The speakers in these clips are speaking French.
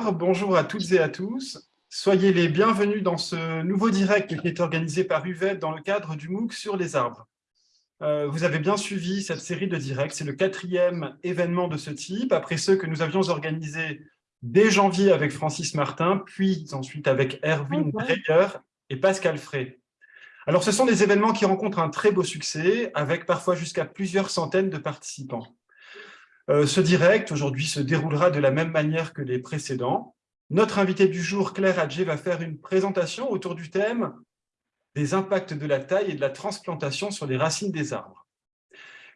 bonjour à toutes et à tous. Soyez les bienvenus dans ce nouveau direct qui est organisé par UVED dans le cadre du MOOC sur les arbres. Euh, vous avez bien suivi cette série de directs, c'est le quatrième événement de ce type, après ceux que nous avions organisés dès janvier avec Francis Martin, puis ensuite avec Erwin Dreyer et Pascal Frey. Alors ce sont des événements qui rencontrent un très beau succès, avec parfois jusqu'à plusieurs centaines de participants. Euh, ce direct, aujourd'hui, se déroulera de la même manière que les précédents. Notre invité du jour, Claire Adjé, va faire une présentation autour du thème des impacts de la taille et de la transplantation sur les racines des arbres.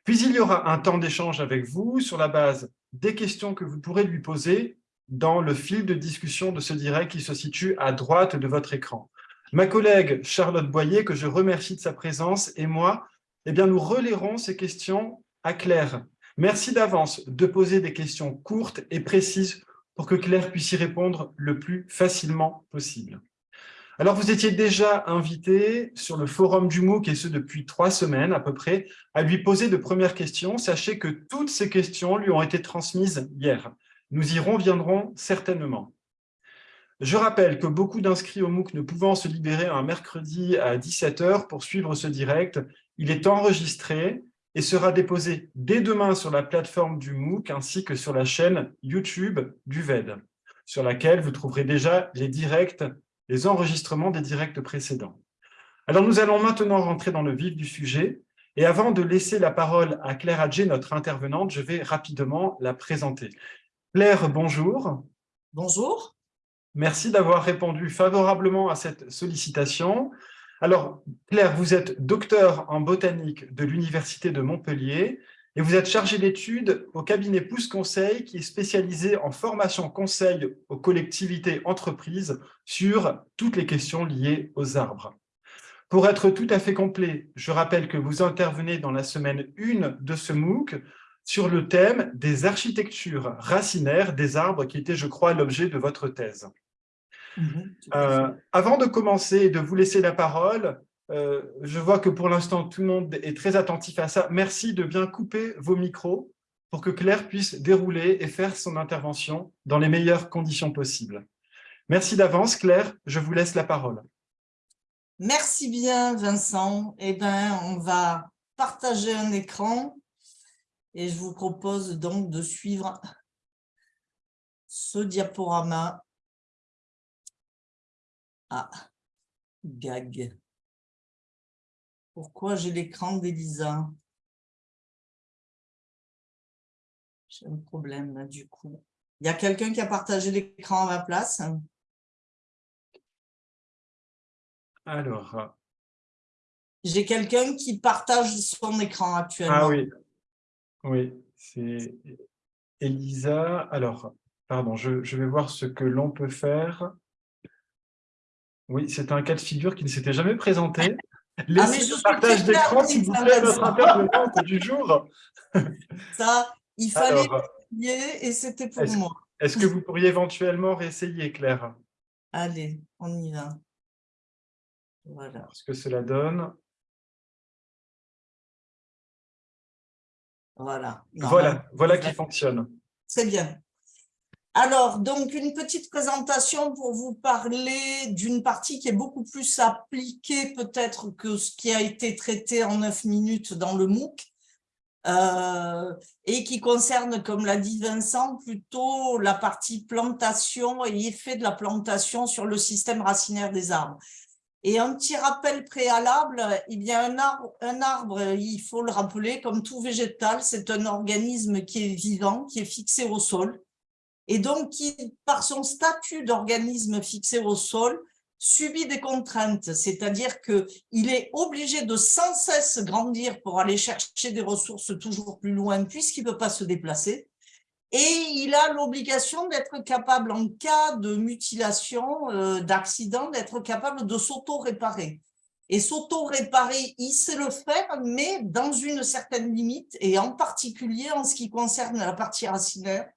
Puis il y aura un temps d'échange avec vous sur la base des questions que vous pourrez lui poser dans le fil de discussion de ce direct qui se situe à droite de votre écran. Ma collègue Charlotte Boyer, que je remercie de sa présence, et moi, eh bien, nous relierons ces questions à Claire Merci d'avance de poser des questions courtes et précises pour que Claire puisse y répondre le plus facilement possible. Alors, vous étiez déjà invité sur le forum du MOOC, et ce depuis trois semaines à peu près, à lui poser de premières questions. Sachez que toutes ces questions lui ont été transmises hier. Nous y reviendrons certainement. Je rappelle que beaucoup d'inscrits au MOOC ne pouvant se libérer un mercredi à 17h pour suivre ce direct, il est enregistré et sera déposé dès demain sur la plateforme du MOOC ainsi que sur la chaîne YouTube du VED, sur laquelle vous trouverez déjà les directs, les enregistrements des directs précédents. Alors nous allons maintenant rentrer dans le vif du sujet et avant de laisser la parole à Claire Adjé, notre intervenante, je vais rapidement la présenter. Claire, bonjour. Bonjour. Merci d'avoir répondu favorablement à cette sollicitation. Alors, Claire, vous êtes docteur en botanique de l'Université de Montpellier et vous êtes chargée d'études au cabinet Pouce Conseil qui est spécialisé en formation conseil aux collectivités entreprises sur toutes les questions liées aux arbres. Pour être tout à fait complet, je rappelle que vous intervenez dans la semaine 1 de ce MOOC sur le thème des architectures racinaires des arbres qui était, je crois, l'objet de votre thèse. Mhm, euh, avant de commencer et de vous laisser la parole, euh, je vois que pour l'instant, tout le monde est très attentif à ça. Merci de bien couper vos micros pour que Claire puisse dérouler et faire son intervention dans les meilleures conditions possibles. Merci d'avance, Claire. Je vous laisse la parole. Merci bien, Vincent. Eh bien, on va partager un écran et je vous propose donc de suivre ce diaporama ah, gag. Pourquoi j'ai l'écran d'Elisa? J'ai un problème là du coup. Il y a quelqu'un qui a partagé l'écran à ma place? Alors. J'ai quelqu'un qui partage son écran actuellement. Ah oui, oui, c'est Elisa. Alors, pardon, je, je vais voir ce que l'on peut faire. Oui, c'est un cas de figure qui ne s'était jamais présenté. Ah, Laissez le partage d'écran, s'il vous plaît, notre intervenante du jour. Ça, il fallait essayer et c'était pour moi. Est-ce que vous pourriez éventuellement réessayer, Claire? Allez, on y va. Voilà. Ce que cela donne. Voilà. voilà, voilà qui fonctionne. C'est bien. Alors, donc, une petite présentation pour vous parler d'une partie qui est beaucoup plus appliquée peut-être que ce qui a été traité en neuf minutes dans le MOOC, euh, et qui concerne, comme l'a dit Vincent, plutôt la partie plantation et effet de la plantation sur le système racinaire des arbres. Et un petit rappel préalable, y a un un arbre, il faut le rappeler, comme tout végétal, c'est un organisme qui est vivant, qui est fixé au sol, et donc qui, par son statut d'organisme fixé au sol, subit des contraintes, c'est-à-dire qu'il est obligé de sans cesse grandir pour aller chercher des ressources toujours plus loin puisqu'il ne peut pas se déplacer, et il a l'obligation d'être capable, en cas de mutilation, euh, d'accident, d'être capable de s'auto-réparer. Et s'auto-réparer, il sait le faire, mais dans une certaine limite, et en particulier en ce qui concerne la partie racinaire,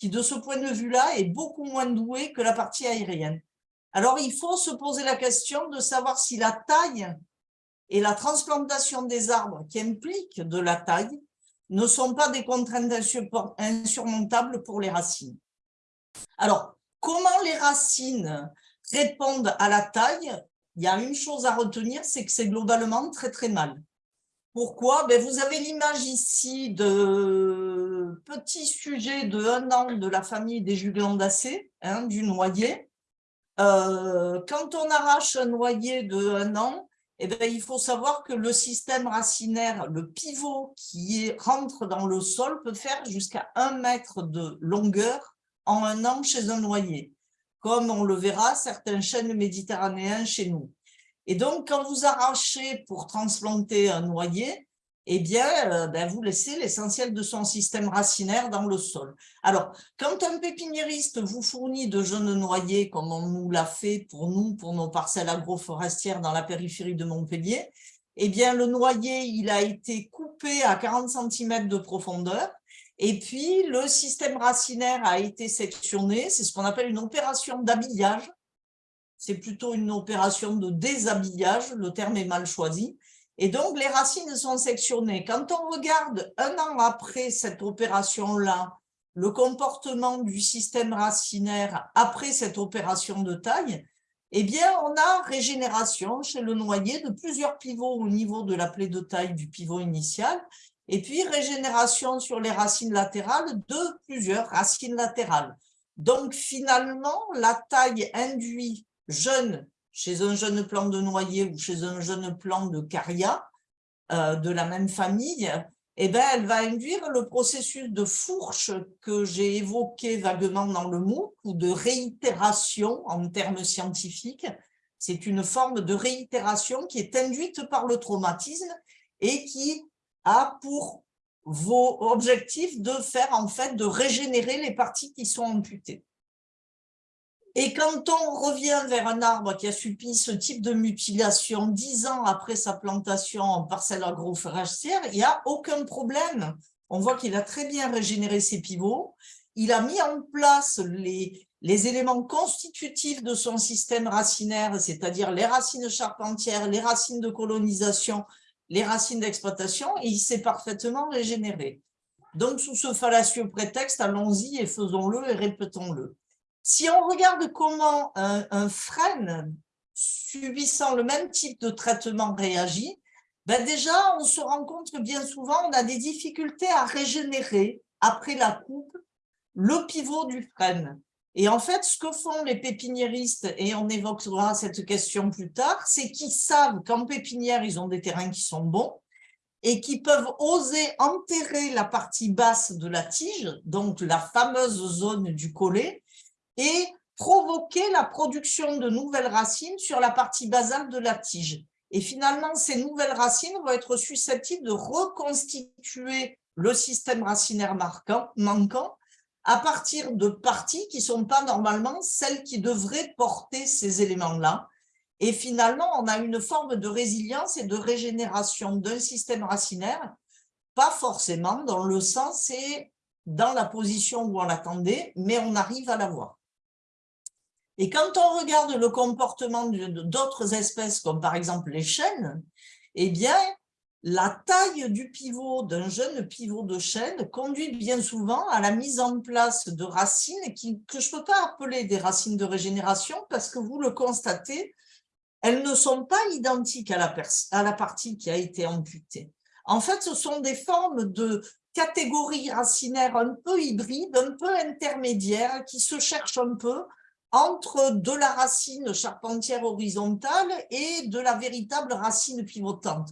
qui de ce point de vue-là est beaucoup moins doué que la partie aérienne. Alors il faut se poser la question de savoir si la taille et la transplantation des arbres qui impliquent de la taille ne sont pas des contraintes insurmontables pour les racines. Alors, comment les racines répondent à la taille? Il y a une chose à retenir, c'est que c'est globalement très très mal. Pourquoi? Ben, Vous avez l'image ici de petit sujet de un an de la famille des juglandacées, hein, du noyer. Euh, quand on arrache un noyer de un an, eh bien, il faut savoir que le système racinaire, le pivot qui rentre dans le sol peut faire jusqu'à un mètre de longueur en un an chez un noyer, comme on le verra certains chênes méditerranéens chez nous. Et donc, quand vous arrachez pour transplanter un noyer, eh bien, euh, ben, vous laissez l'essentiel de son système racinaire dans le sol. Alors, quand un pépiniériste vous fournit de jeunes noyers, comme on nous l'a fait pour nous, pour nos parcelles agroforestières dans la périphérie de Montpellier, eh bien, le noyer, il a été coupé à 40 cm de profondeur, et puis le système racinaire a été sectionné, c'est ce qu'on appelle une opération d'habillage, c'est plutôt une opération de déshabillage, le terme est mal choisi, et donc, les racines sont sectionnées. Quand on regarde un an après cette opération-là, le comportement du système racinaire après cette opération de taille, eh bien, on a régénération chez le noyer de plusieurs pivots au niveau de la plaie de taille du pivot initial, et puis régénération sur les racines latérales de plusieurs racines latérales. Donc, finalement, la taille induit jeune chez un jeune plant de noyer ou chez un jeune plant de caria euh, de la même famille, eh ben, elle va induire le processus de fourche que j'ai évoqué vaguement dans le MOOC ou de réitération en termes scientifiques. C'est une forme de réitération qui est induite par le traumatisme et qui a pour vos objectifs de faire en fait de régénérer les parties qui sont amputées. Et quand on revient vers un arbre qui a subi ce type de mutilation dix ans après sa plantation en parcelle agroforestière, il n'y a aucun problème. On voit qu'il a très bien régénéré ses pivots. Il a mis en place les, les éléments constitutifs de son système racinaire, c'est-à-dire les racines charpentières, les racines de colonisation, les racines d'exploitation, et il s'est parfaitement régénéré. Donc, sous ce fallacieux prétexte, allons-y et faisons-le et répétons-le. Si on regarde comment un, frêne subissant le même type de traitement réagit, ben déjà, on se rend compte que bien souvent, on a des difficultés à régénérer, après la coupe, le pivot du frêne. Et en fait, ce que font les pépiniéristes, et on évoquera cette question plus tard, c'est qu'ils savent qu'en pépinière, ils ont des terrains qui sont bons et qui peuvent oser enterrer la partie basse de la tige, donc la fameuse zone du collet, et provoquer la production de nouvelles racines sur la partie basale de la tige. Et finalement, ces nouvelles racines vont être susceptibles de reconstituer le système racinaire marquant, manquant à partir de parties qui ne sont pas normalement celles qui devraient porter ces éléments-là. Et finalement, on a une forme de résilience et de régénération d'un système racinaire, pas forcément dans le sens et dans la position où on l'attendait, mais on arrive à l'avoir. Et quand on regarde le comportement d'autres espèces, comme par exemple les chênes, eh bien, la taille du pivot d'un jeune pivot de chêne conduit bien souvent à la mise en place de racines que je ne peux pas appeler des racines de régénération parce que vous le constatez, elles ne sont pas identiques à la, à la partie qui a été amputée. En fait, ce sont des formes de catégories racinaires un peu hybrides, un peu intermédiaires, qui se cherchent un peu entre de la racine charpentière horizontale et de la véritable racine pivotante.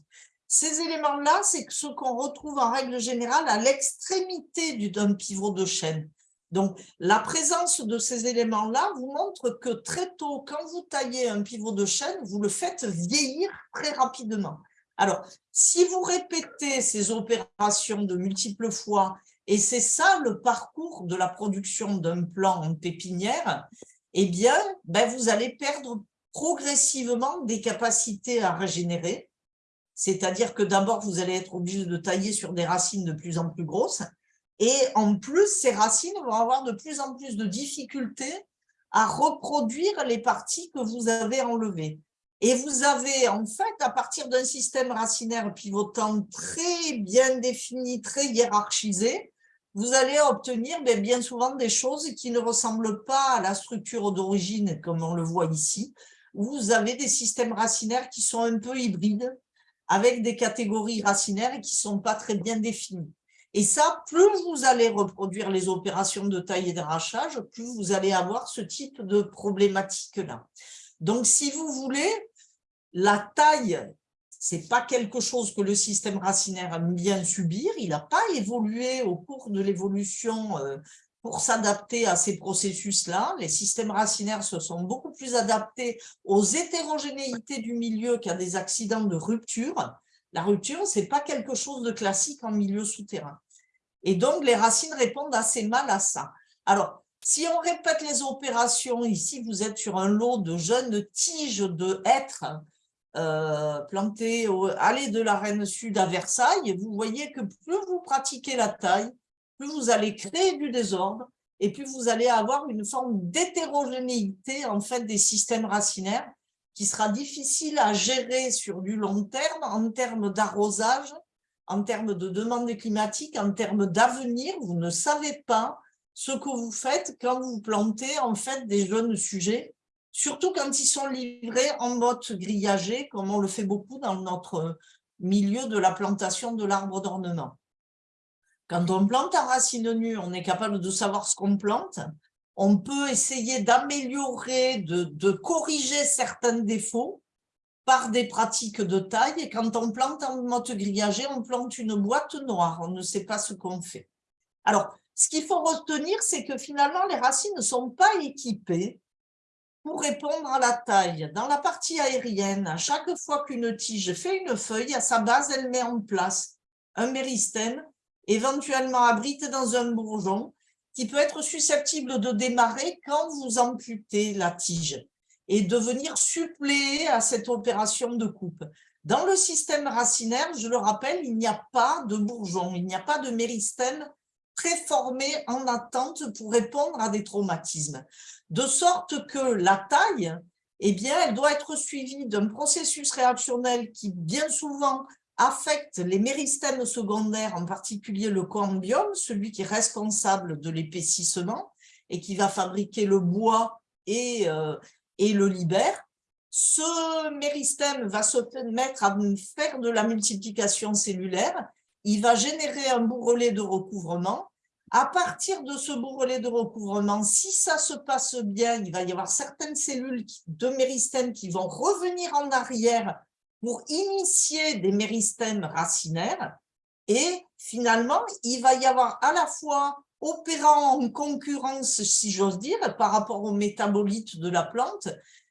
Ces éléments-là, c'est ce qu'on retrouve en règle générale à l'extrémité d'un pivot de chêne. Donc, la présence de ces éléments-là vous montre que très tôt, quand vous taillez un pivot de chêne, vous le faites vieillir très rapidement. Alors, si vous répétez ces opérations de multiples fois, et c'est ça le parcours de la production d'un plant en pépinière, eh bien, ben, vous allez perdre progressivement des capacités à régénérer. C'est-à-dire que d'abord, vous allez être obligé de tailler sur des racines de plus en plus grosses. Et en plus, ces racines vont avoir de plus en plus de difficultés à reproduire les parties que vous avez enlevées. Et vous avez, en fait, à partir d'un système racinaire pivotant très bien défini, très hiérarchisé, vous allez obtenir ben, bien souvent des choses qui ne ressemblent pas à la structure d'origine, comme on le voit ici, vous avez des systèmes racinaires qui sont un peu hybrides, avec des catégories racinaires qui ne sont pas très bien définies. Et ça, plus vous allez reproduire les opérations de taille et d'arrachage, plus vous allez avoir ce type de problématique-là. Donc, si vous voulez, la taille, c'est pas quelque chose que le système racinaire aime bien subir. Il n'a pas évolué au cours de l'évolution euh, pour s'adapter à ces processus-là. Les systèmes racinaires se sont beaucoup plus adaptés aux hétérogénéités du milieu qu'à des accidents de rupture. La rupture, ce n'est pas quelque chose de classique en milieu souterrain. Et donc, les racines répondent assez mal à ça. Alors, si on répète les opérations, ici, vous êtes sur un lot de jeunes tiges de hêtres euh, plantées au allée de la Reine Sud à Versailles. Vous voyez que plus vous pratiquez la taille, plus vous allez créer du désordre et plus vous allez avoir une forme d'hétérogénéité en fait, des systèmes racinaires qui sera difficile à gérer sur du long terme en termes d'arrosage, en termes de demande climatique, en termes d'avenir. Vous ne savez pas ce que vous faites quand vous plantez en fait des jeunes sujets, surtout quand ils sont livrés en mode grillagé, comme on le fait beaucoup dans notre milieu de la plantation de l'arbre d'ornement. Quand on plante en racine nue, on est capable de savoir ce qu'on plante, on peut essayer d'améliorer, de, corriger certains défauts par des pratiques de taille. Et quand on plante en motte grillagée, on plante une boîte noire. On ne sait pas ce qu'on fait. Alors, ce qu'il faut retenir, c'est que finalement, les racines ne sont pas équipées pour répondre à la taille. Dans la partie aérienne, à chaque fois qu'une tige fait une feuille, à sa base, elle met en place un méristème, éventuellement abrité dans un bourgeon, qui peut être susceptible de démarrer quand vous amputez la tige et de venir suppléer à cette opération de coupe. Dans le système racinaire, je le rappelle, il n'y a pas de bourgeon, il n'y a pas de méristème préformé en attente pour répondre à des traumatismes. De sorte que la taille, eh bien, elle doit être suivie d'un processus réactionnel qui, bien souvent, affecte les méristèmes secondaires, en particulier le cambium, celui qui est responsable de l'épaississement et qui va fabriquer le bois et, euh, et le libère. Ce méristème va se mettre à faire de la multiplication cellulaire, il va générer un bourrelet de recouvrement. À partir de ce bourrelet de recouvrement, si ça se passe bien, il va y avoir certaines cellules de méristème qui vont revenir en arrière pour initier des méristèmes racinaires. Et finalement, il va y avoir à la fois opérant en concurrence, si j'ose dire, par rapport aux métabolites de la plante,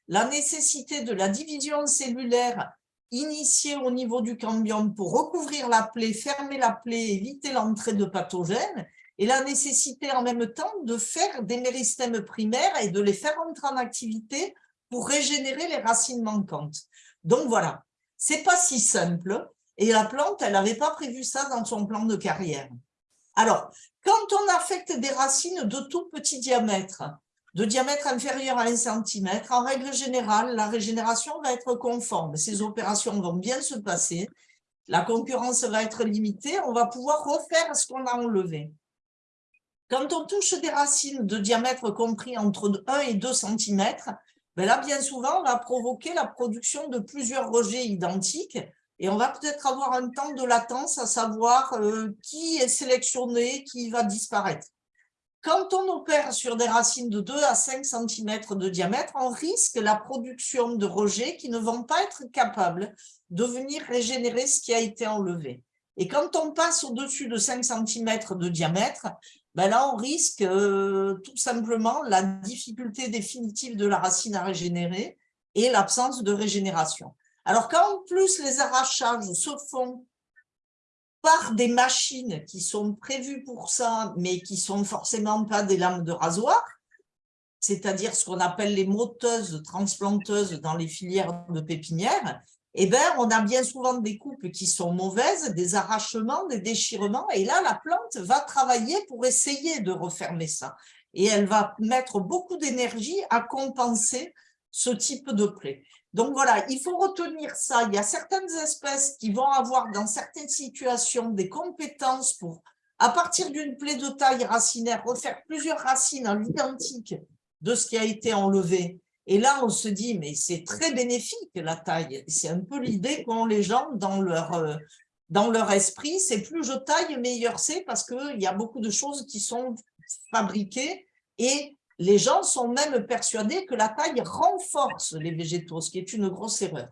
la nécessité de la division cellulaire initiée au niveau du cambium pour recouvrir la plaie, fermer la plaie, éviter l'entrée de pathogènes, et la nécessité en même temps de faire des méristèmes primaires et de les faire entrer en activité pour régénérer les racines manquantes. Donc voilà, c'est pas si simple. Et la plante, elle n'avait pas prévu ça dans son plan de carrière. Alors, quand on affecte des racines de tout petit diamètre, de diamètre inférieur à 1 cm, en règle générale, la régénération va être conforme. Ces opérations vont bien se passer. La concurrence va être limitée. On va pouvoir refaire ce qu'on a enlevé. Quand on touche des racines de diamètre compris entre 1 et 2 cm, ben là, bien souvent, on va provoquer la production de plusieurs rejets identiques et on va peut-être avoir un temps de latence à savoir euh, qui est sélectionné, qui va disparaître. Quand on opère sur des racines de 2 à 5 cm de diamètre, on risque la production de rejets qui ne vont pas être capables de venir régénérer ce qui a été enlevé. Et quand on passe au-dessus de 5 cm de diamètre, ben là, on risque euh, tout simplement la difficulté définitive de la racine à régénérer et l'absence de régénération. Alors, quand en plus les arrachages se font par des machines qui sont prévues pour ça, mais qui sont forcément pas des lames de rasoir, c'est-à-dire ce qu'on appelle les moteuses transplanteuses dans les filières de pépinière, eh ben, on a bien souvent des coupes qui sont mauvaises, des arrachements, des déchirements, et là, la plante va travailler pour essayer de refermer ça. Et elle va mettre beaucoup d'énergie à compenser ce type de plaie. Donc voilà, il faut retenir ça. Il y a certaines espèces qui vont avoir dans certaines situations des compétences pour à partir d'une plaie de taille racinaire, refaire plusieurs racines à l'identique de ce qui a été enlevé. Et là, on se dit, mais c'est très bénéfique la taille. C'est un peu l'idée qu'ont les gens dans leur, euh, dans leur esprit. C'est plus je taille, meilleur c'est parce qu'il y a beaucoup de choses qui sont fabriquées et les gens sont même persuadés que la taille renforce les végétaux, ce qui est une grosse erreur.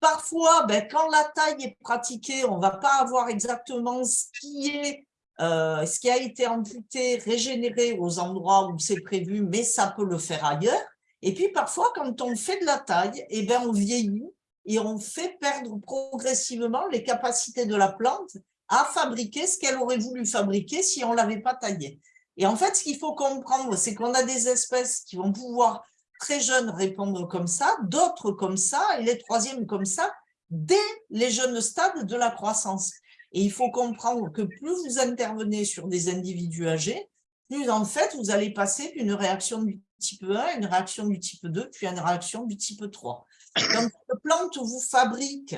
Parfois, ben, quand la taille est pratiquée, on ne va pas avoir exactement ce qui, est, euh, ce qui a été amputé, régénéré aux endroits où c'est prévu, mais ça peut le faire ailleurs. Et puis parfois, quand on fait de la taille, eh ben, on vieillit et on fait perdre progressivement les capacités de la plante à fabriquer ce qu'elle aurait voulu fabriquer si on ne l'avait pas taillée. Et en fait, ce qu'il faut comprendre, c'est qu'on a des espèces qui vont pouvoir très jeunes répondre comme ça, d'autres comme ça, et les troisièmes comme ça, dès les jeunes stades de la croissance. Et il faut comprendre que plus vous intervenez sur des individus âgés, plus en fait vous allez passer d'une réaction du type 1 à une réaction du type 2, puis une réaction du type 3. Quand une plante vous fabrique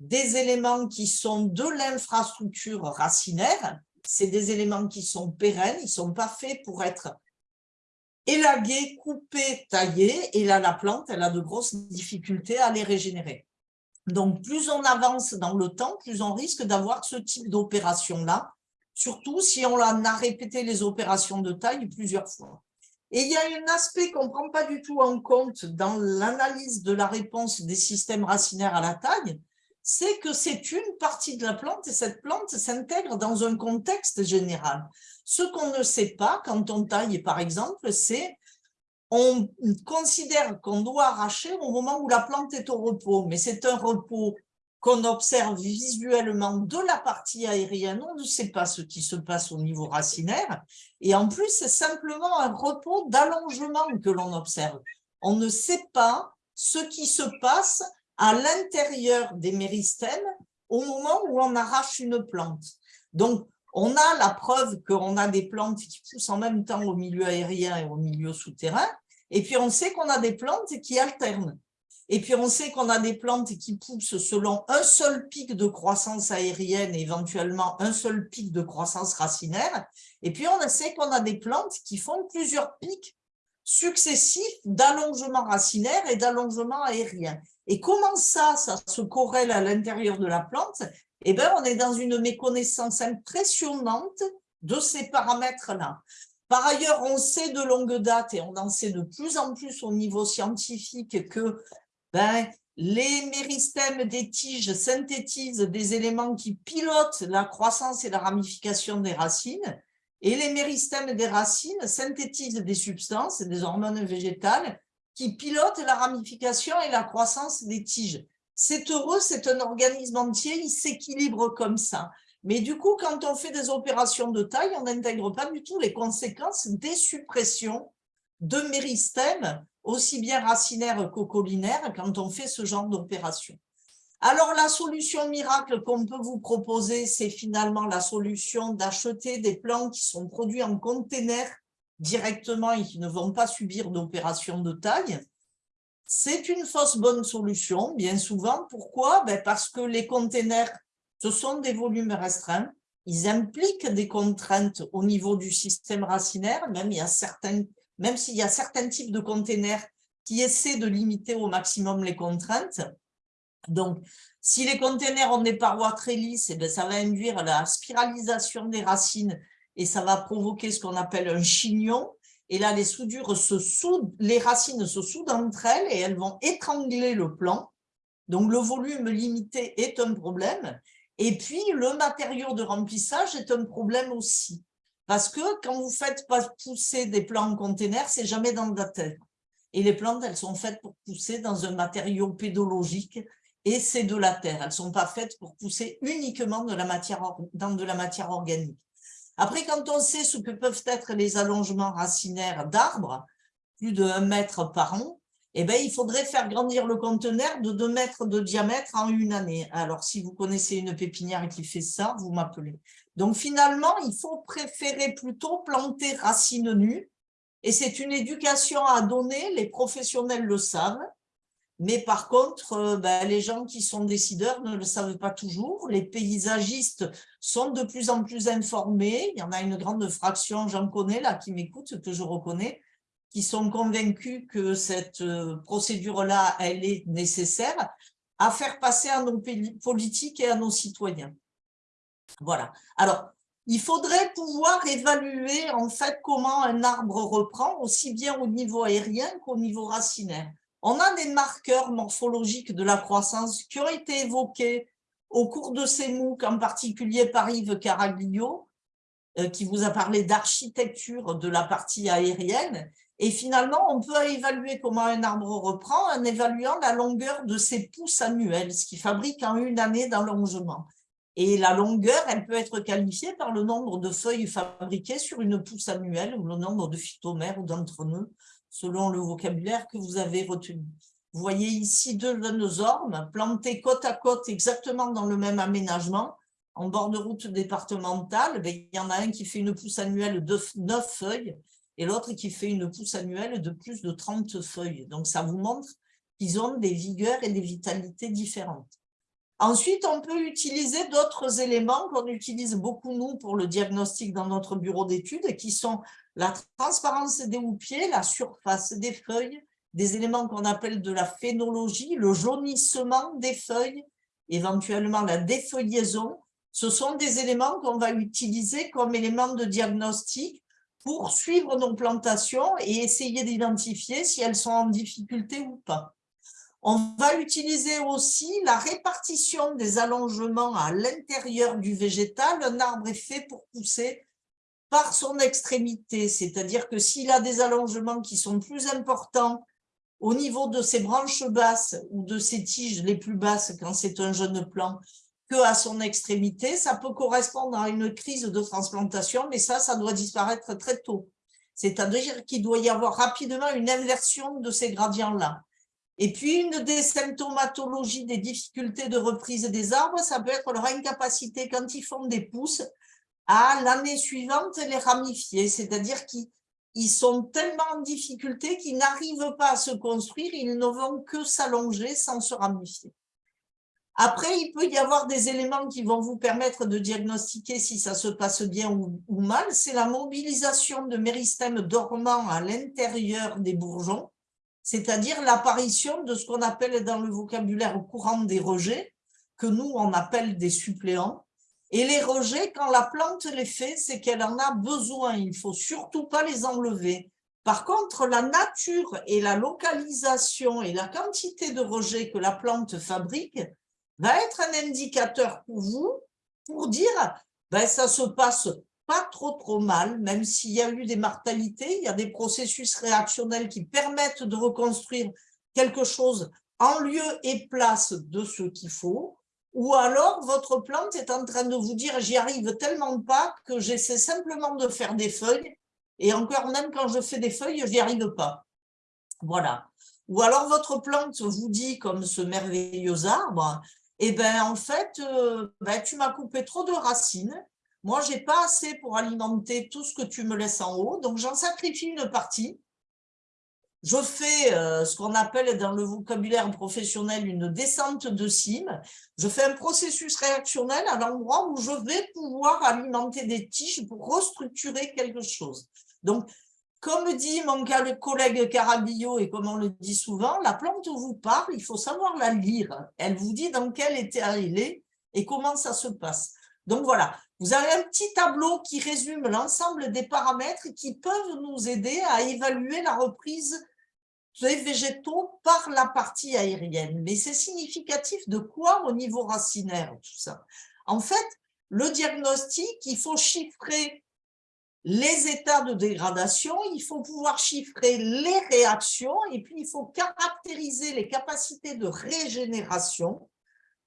des éléments qui sont de l'infrastructure racinaire, c'est des éléments qui sont pérennes, ils ne sont pas faits pour être élagués, coupés, taillés, et là la plante, elle a de grosses difficultés à les régénérer. Donc plus on avance dans le temps, plus on risque d'avoir ce type d'opération-là, surtout si on a répété les opérations de taille plusieurs fois. Et il y a un aspect qu'on ne prend pas du tout en compte dans l'analyse de la réponse des systèmes racinaires à la taille, c'est que c'est une partie de la plante et cette plante s'intègre dans un contexte général. Ce qu'on ne sait pas quand on taille, par exemple, c'est on considère qu'on doit arracher au moment où la plante est au repos, mais c'est un repos qu'on observe visuellement de la partie aérienne, on ne sait pas ce qui se passe au niveau racinaire, et en plus, c'est simplement un repos d'allongement que l'on observe. On ne sait pas ce qui se passe à l'intérieur des méristèmes au moment où on arrache une plante. Donc, on a la preuve qu'on a des plantes qui poussent en même temps au milieu aérien et au milieu souterrain, et puis on sait qu'on a des plantes qui alternent. Et puis on sait qu'on a des plantes qui poussent selon un seul pic de croissance aérienne éventuellement un seul pic de croissance racinaire. Et puis on sait qu'on a des plantes qui font plusieurs pics successifs d'allongement racinaire et d'allongement aérien. Et comment ça, ça se corrèle à l'intérieur de la plante? Eh bien, on est dans une méconnaissance impressionnante de ces paramètres-là. Par ailleurs, on sait de longue date, et on en sait de plus en plus au niveau scientifique, que ben, les méristèmes des tiges synthétisent des éléments qui pilotent la croissance et la ramification des racines, et les méristèmes des racines synthétisent des substances, des hormones végétales, qui pilote la ramification et la croissance des tiges. C'est heureux, c'est un organisme entier, il s'équilibre comme ça. Mais du coup, quand on fait des opérations de taille, on n'intègre pas du tout les conséquences des suppressions de méristèmes, aussi bien racinaires qu'ocolinaires, quand on fait ce genre d'opération. Alors, la solution miracle qu'on peut vous proposer, c'est finalement la solution d'acheter des plants qui sont produits en container directement et qui ne vont pas subir d'opération de taille, c'est une fausse bonne solution, bien souvent. Pourquoi? Ben Parce que les containers, ce sont des volumes restreints, ils impliquent des contraintes au niveau du système racinaire, même il y a certains, même s'il y a certains types de containers qui essaient de limiter au maximum les contraintes. Donc, si les containers ont des parois très lisses, eh bien, ça va induire la spiralisation des racines et ça va provoquer ce qu'on appelle un chignon. Et là, les soudures se soudent, les racines se soudent entre elles et elles vont étrangler le plan. Donc, le volume limité est un problème. Et puis, le matériau de remplissage est un problème aussi. Parce que quand vous faites pousser des plants en container, c'est jamais dans la terre. Et les plantes, elles sont faites pour pousser dans un matériau pédologique et c'est de la terre. Elles ne sont pas faites pour pousser uniquement de la matière, dans de la matière organique. Après, quand on sait ce que peuvent être les allongements racinaires d'arbres, plus de 1 mètre par an, eh bien, il faudrait faire grandir le conteneur de 2 mètres de diamètre en une année. Alors, si vous connaissez une pépinière qui fait ça, vous m'appelez. Donc, finalement, il faut préférer plutôt planter racines nues. Et c'est une éducation à donner, les professionnels le savent. Mais par contre, euh, ben, les gens qui sont décideurs ne le savent pas toujours. Les paysagistes sont de plus en plus informés. Il y en a une grande fraction, j'en connais là, qui m'écoute, que je reconnais, qui sont convaincus que cette euh, procédure-là, elle est nécessaire à faire passer à nos politiques et à nos citoyens. Voilà. Alors, il faudrait pouvoir évaluer en fait comment un arbre reprend, aussi bien au niveau aérien qu'au niveau racinaire. On a des marqueurs morphologiques de la croissance qui ont été évoqués au cours de ces MOOC, en particulier par Yves Caraglio, euh, qui vous a parlé d'architecture de la partie aérienne. Et finalement, on peut évaluer comment un arbre reprend en évaluant la longueur de ses pousses annuelles, ce qui fabrique en une année d'allongement. Et la longueur, elle peut être qualifiée par le nombre de feuilles fabriquées sur une pousse annuelle ou le nombre de phytomères ou d'entreneux, selon le vocabulaire que vous avez retenu. Vous voyez ici deux ormes plantés côte à côte exactement dans le même aménagement, en bord de route départementale. Ben, il y en a un qui fait une pousse annuelle de 9 feuilles et l'autre qui fait une pousse annuelle de plus de 30 feuilles. Donc, ça vous montre qu'ils ont des vigueurs et des vitalités différentes. Ensuite, on peut utiliser d'autres éléments qu'on utilise beaucoup, nous, pour le diagnostic dans notre bureau d'études, qui sont la transparence des houppiers, la surface des feuilles, des éléments qu'on appelle de la phénologie, le jaunissement des feuilles, éventuellement la défeuillaison. Ce sont des éléments qu'on va utiliser comme éléments de diagnostic pour suivre nos plantations et essayer d'identifier si elles sont en difficulté ou pas. On va utiliser aussi la répartition des allongements à l'intérieur du végétal. Un arbre est fait pour pousser par son extrémité, c'est-à-dire que s'il a des allongements qui sont plus importants au niveau de ses branches basses ou de ses tiges les plus basses quand c'est un jeune plant à son extrémité, ça peut correspondre à une crise de transplantation, mais ça, ça doit disparaître très tôt. C'est-à-dire qu'il doit y avoir rapidement une inversion de ces gradients-là. Et puis, une des symptomatologies des difficultés de reprise des arbres, ça peut être leur incapacité, quand ils font des pousses, à l'année suivante les ramifier, c'est-à-dire qu'ils sont tellement en difficulté qu'ils n'arrivent pas à se construire, ils ne vont que s'allonger sans se ramifier. Après, il peut y avoir des éléments qui vont vous permettre de diagnostiquer si ça se passe bien ou, mal. C'est la mobilisation de méristèmes dormants à l'intérieur des bourgeons c'est-à-dire l'apparition de ce qu'on appelle dans le vocabulaire courant des rejets, que nous, on appelle des suppléants. Et les rejets, quand la plante les fait, c'est qu'elle en a besoin. Il ne faut surtout pas les enlever. Par contre, la nature et la localisation et la quantité de rejets que la plante fabrique va être un indicateur pour vous pour dire ben, ça se passe pas trop trop mal, même s'il y a eu des mortalités, il y a des processus réactionnels qui permettent de reconstruire quelque chose en lieu et place de ce qu'il faut, ou alors votre plante est en train de vous dire j'y arrive tellement pas que j'essaie simplement de faire des feuilles, et encore même quand je fais des feuilles, j'y arrive pas. Voilà. Ou alors votre plante vous dit, comme ce merveilleux arbre, eh ben en fait, euh, ben, tu m'as coupé trop de racines, moi, je n'ai pas assez pour alimenter tout ce que tu me laisses en haut, donc j'en sacrifie une partie. Je fais euh, ce qu'on appelle dans le vocabulaire professionnel une descente de cime. Je fais un processus réactionnel à l'endroit où je vais pouvoir alimenter des tiges pour restructurer quelque chose. Donc, comme dit mon collègue Carabillo et comme on le dit souvent, la plante vous parle, il faut savoir la lire. Elle vous dit dans quel état elle est et comment ça se passe. Donc voilà, vous avez un petit tableau qui résume l'ensemble des paramètres qui peuvent nous aider à évaluer la reprise des végétaux par la partie aérienne. Mais c'est significatif de quoi au niveau racinaire, tout ça? En fait, le diagnostic, il faut chiffrer les états de dégradation, il faut pouvoir chiffrer les réactions et puis il faut caractériser les capacités de régénération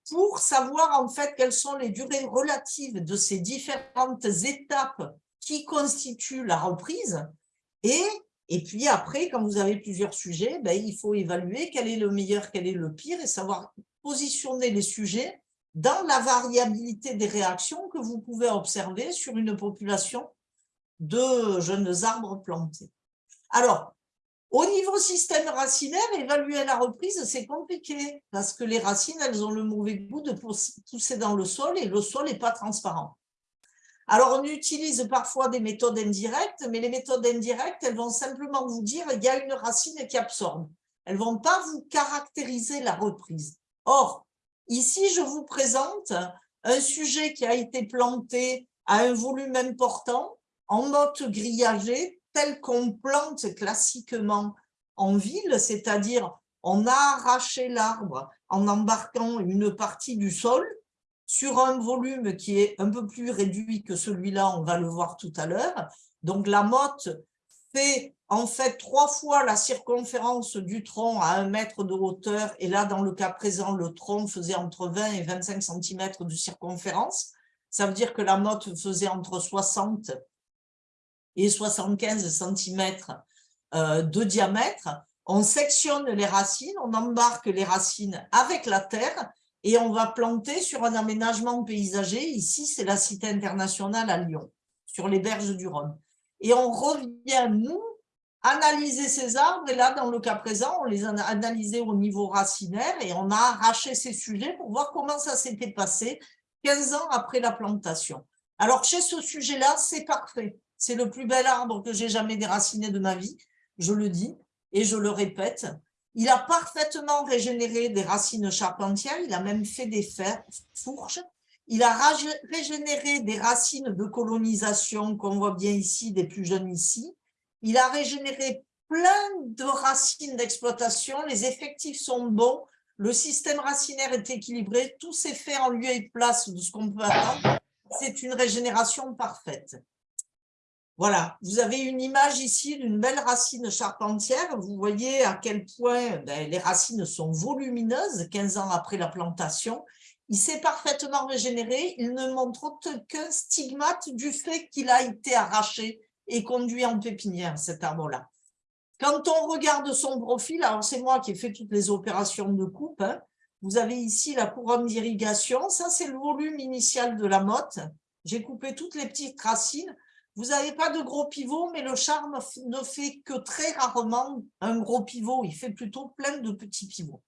pour savoir en fait quelles sont les durées relatives de ces différentes étapes qui constituent la reprise. Et, et puis après, quand vous avez plusieurs sujets, ben, il faut évaluer quel est le meilleur, quel est le pire et savoir positionner les sujets dans la variabilité des réactions que vous pouvez observer sur une population de jeunes arbres plantés. Alors, Au niveau système racinaire, évaluer la reprise, c'est compliqué parce que les racines, elles ont le mauvais goût de pousser dans le sol et le sol n'est pas transparent. Alors, on utilise parfois des méthodes indirectes, mais les méthodes indirectes, elles vont simplement vous dire qu'il y a une racine qui absorbe. Elles ne vont pas vous caractériser la reprise. Or, ici, je vous présente un sujet qui a été planté à un volume important, en motte grillagée, tel qu'on plante classiquement en ville, c'est-à-dire on a arraché l'arbre en embarquant une partie du sol sur un volume qui est un peu plus réduit que celui-là, on va le voir tout à l'heure. Donc la motte fait en fait trois fois la circonférence du tronc à un mètre de hauteur, et là, dans le cas présent, le tronc faisait entre 20 et 25 cm de circonférence. Ça veut dire que la motte faisait entre 60 et 75 cm euh, de diamètre. On sectionne les racines, on embarque les racines avec la terre et on va planter sur un aménagement paysager. Ici, c'est la Cité internationale à Lyon, sur les berges du Rhône. Et on revient, nous, analyser ces arbres. Et là, dans le cas présent, on les a analysés au niveau racinaire et on a arraché ces sujets pour voir comment ça s'était passé 15 ans après la plantation. Alors, chez ce sujet-là, c'est parfait. C'est le plus bel arbre que j'ai jamais déraciné de ma vie, je le dis et je le répète. Il a parfaitement régénéré des racines charpentières, il a même fait des fourches. Il a régénéré des racines de colonisation qu'on voit bien ici, des plus jeunes ici. Il a régénéré plein de racines d'exploitation, les effectifs sont bons, le système racinaire est équilibré, tout s'est fait en lieu et place de ce qu'on peut attendre. C'est une régénération parfaite. Voilà, vous avez une image ici d'une belle racine charpentière. Vous voyez à quel point ben, les racines sont volumineuses 15 ans après la plantation. Il s'est parfaitement régénéré. Il ne montre aucun stigmate du fait qu'il a été arraché et conduit en pépinière, cet arbre-là. Quand on regarde son profil, alors c'est moi qui ai fait toutes les opérations de coupe, hein. vous avez ici la couronne d'irrigation, ça c'est le volume initial de la motte. J'ai coupé toutes les petites racines. Vous n'avez pas de gros pivot, mais le charme ne fait que très rarement un gros pivot. Il fait plutôt plein de petits pivots.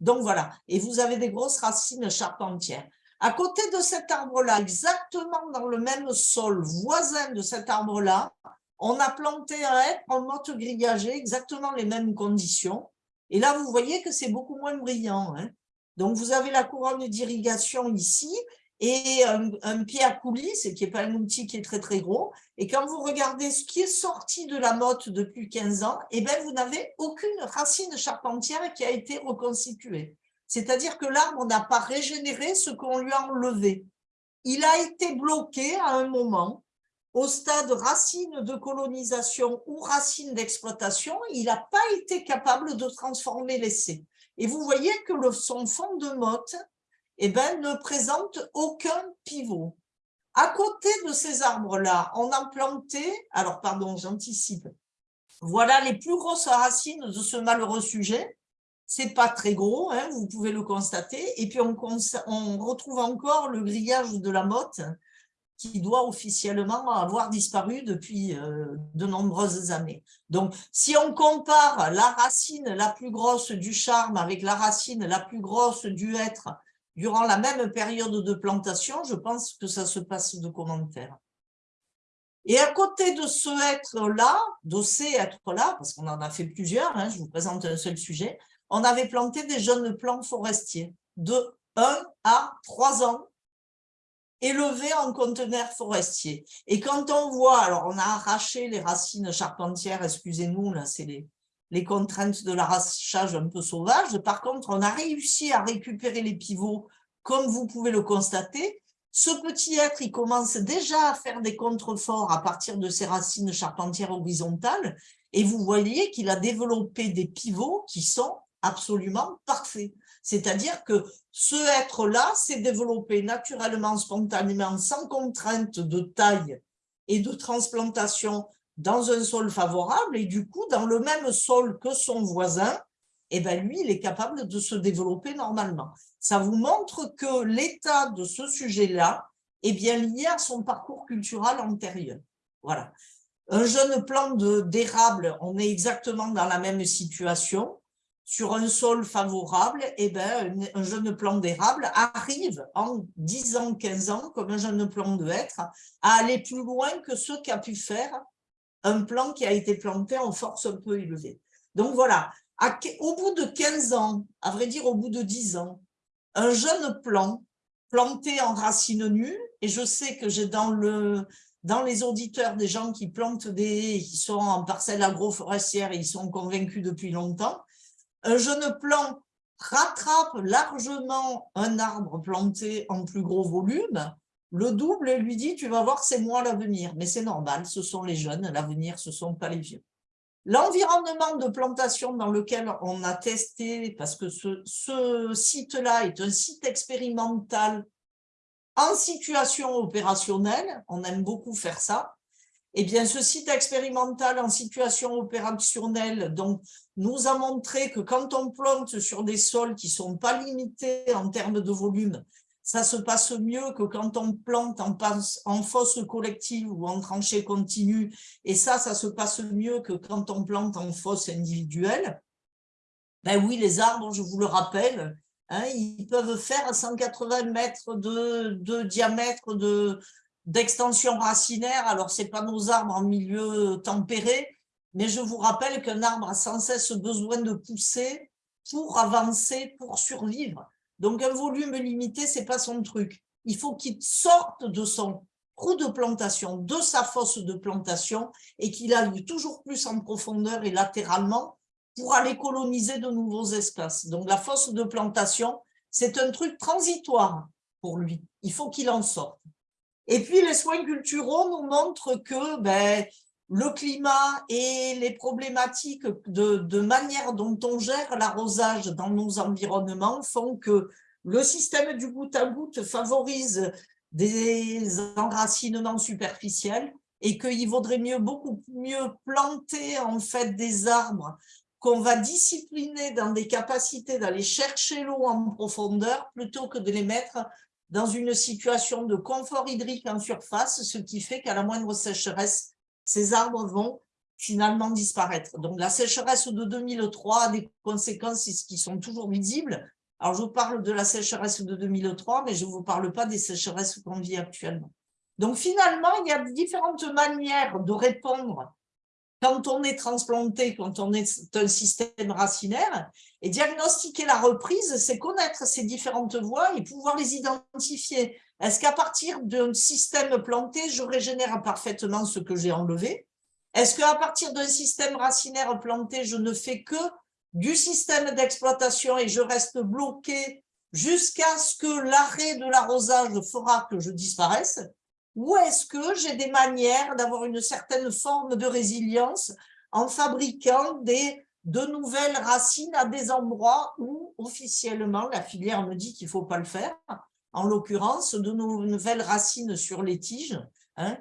Donc voilà, et vous avez des grosses racines charpentières. À côté de cet arbre-là, exactement dans le même sol voisin de cet arbre-là, on a planté un hêtre en motte grillagée, exactement les mêmes conditions. Et là, vous voyez que c'est beaucoup moins brillant. Hein. Donc, vous avez la couronne d'irrigation ici, et un, pied à coulis, qui n'est pas un outil qui est très très gros. Et quand vous regardez ce qui est sorti de la motte depuis 15 ans, eh ben, vous n'avez aucune racine charpentière qui a été reconstituée. C'est-à-dire que l'arbre n'a pas régénéré ce qu'on lui a enlevé. Il a été bloqué à un moment au stade racine de colonisation ou racine d'exploitation, il n'a pas été capable de transformer l'essai. Et vous voyez que le, son fond de motte eh ben, ne présente aucun pivot. À côté de ces arbres-là, on a planté, alors pardon, j'anticipe, voilà les plus grosses racines de ce malheureux sujet. C'est pas très gros, hein, vous pouvez le constater. Et puis on, on retrouve encore le grillage de la motte qui doit officiellement avoir disparu depuis euh, de nombreuses années. Donc, si on compare la racine la plus grosse du charme avec la racine la plus grosse du être durant la même période de plantation, je pense que ça se passe de commentaires. Et à côté de ce être-là, de ces êtres-là, parce qu'on en a fait plusieurs, hein, je vous présente un seul sujet, on avait planté des jeunes plants forestiers de 1 à 3 ans, élevés en conteneurs forestiers. Et quand on voit, alors on a arraché les racines charpentières, excusez-nous, là c'est les, les contraintes de l'arrachage un peu sauvage. Par contre, on a réussi à récupérer les pivots, comme vous pouvez le constater. Ce petit être, il commence déjà à faire des contreforts à partir de ses racines charpentières horizontales. Et vous voyez qu'il a développé des pivots qui sont absolument parfaits. C'est-à-dire que ce être-là s'est développé naturellement, spontanément, sans contrainte de taille et de transplantation dans un sol favorable et du coup, dans le même sol que son voisin, eh ben lui, il est capable de se développer normalement. Ça vous montre que l'état de ce sujet-là est bien lié à son parcours culturel antérieur. Voilà. Un jeune plant d'érable, on est exactement dans la même situation. Sur un sol favorable, eh ben, un jeune plant d'érable arrive en 10 ans, 15 ans, comme un jeune plant de hêtre, à aller plus loin que ce qu'a pu faire un plant qui a été planté en force un peu élevée. Donc voilà, au bout de 15 ans, à vrai dire au bout de 10 ans, un jeune plant planté en racines nues, et je sais que j'ai dans, le, dans les auditeurs des gens qui plantent des, qui sont en parcelle agroforestière et ils sont convaincus depuis longtemps, un jeune plant rattrape largement un arbre planté en plus gros volume, le double lui dit « tu vas voir, c'est moi l'avenir ». Mais c'est normal, ce sont les jeunes, l'avenir, ce ne sont pas les vieux. L'environnement de plantation dans lequel on a testé, parce que ce, site-là est un site expérimental en situation opérationnelle, on aime beaucoup faire ça, eh bien, ce site expérimental en situation opérationnelle donc, nous a montré que quand on plante sur des sols qui ne sont pas limités en termes de volume, ça se passe mieux que quand on plante en, fosse collective ou en tranchée continue. Et ça, ça se passe mieux que quand on plante en fosse individuelle. Ben oui, les arbres, je vous le rappelle, hein, ils peuvent faire 180 mètres de, diamètre de d'extension racinaire. Alors, ce n'est pas nos arbres en milieu tempéré, mais je vous rappelle qu'un arbre a sans cesse besoin de pousser pour avancer, pour survivre. Donc, un volume limité, ce n'est pas son truc. Il faut qu'il sorte de son trou de plantation, de sa fosse de plantation, et qu'il aille toujours plus en profondeur et latéralement pour aller coloniser de nouveaux espaces. Donc, la fosse de plantation, c'est un truc transitoire pour lui. Il faut qu'il en sorte. Et puis, les soins culturaux nous montrent que ben, le climat et les problématiques de, manière dont on gère l'arrosage dans nos environnements font que le système du goutte à goutte favorise des enracinements superficiels et qu'il vaudrait mieux beaucoup mieux planter en fait des arbres qu'on va discipliner dans des capacités d'aller chercher l'eau en profondeur plutôt que de les mettre dans une situation de confort hydrique en surface, ce qui fait qu'à la moindre sécheresse, ces arbres vont finalement disparaître. Donc la sécheresse de 2003 a des conséquences qui sont toujours visibles. Alors je vous parle de la sécheresse de 2003, mais je ne vous parle pas des sécheresses qu'on vit actuellement. Donc finalement, il y a différentes manières de répondre quand on est transplanté, quand on est un système racinaire. Et diagnostiquer la reprise, c'est connaître ces différentes voies et pouvoir les identifier. Est-ce qu'à partir d'un système planté, je régénère parfaitement ce que j'ai enlevé? Est-ce qu'à partir d'un système racinaire planté, je ne fais que du système d'exploitation et je reste bloqué jusqu'à ce que l'arrêt de l'arrosage fera que je disparaisse? Ou est-ce que j'ai des manières d'avoir une certaine forme de résilience en fabriquant des, de nouvelles racines à des endroits où officiellement la filière me dit qu'il ne faut pas le faire? En l'occurrence de nouvelles racines sur les tiges hein,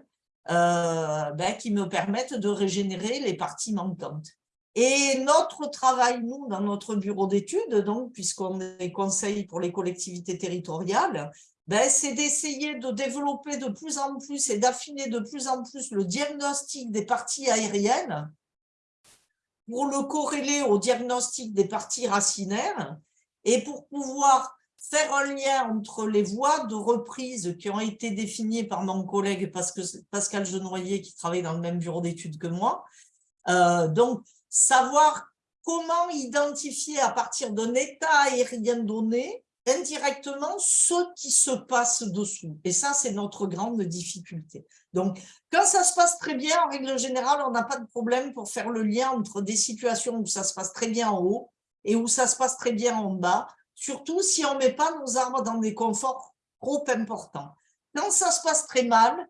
euh, ben, qui me permettent de régénérer les parties manquantes. Et notre travail, nous, dans notre bureau d'études, puisqu'on est conseil pour les collectivités territoriales, ben, c'est d'essayer de développer de plus en plus et d'affiner de plus en plus le diagnostic des parties aériennes pour le corréler au diagnostic des parties racinaires et pour pouvoir faire un lien entre les voies de reprise qui ont été définies par mon collègue Pascal Genoyer, qui travaille dans le même bureau d'études que moi. Euh, donc, savoir comment identifier à partir d'un état aérien donné indirectement ce qui se passe dessous. Et ça, c'est notre grande difficulté. Donc, quand ça se passe très bien, en règle générale, on n'a pas de problème pour faire le lien entre des situations où ça se passe très bien en haut et où ça se passe très bien en bas, surtout si on ne met pas nos arbres dans des conforts trop importants. Quand ça se passe très mal,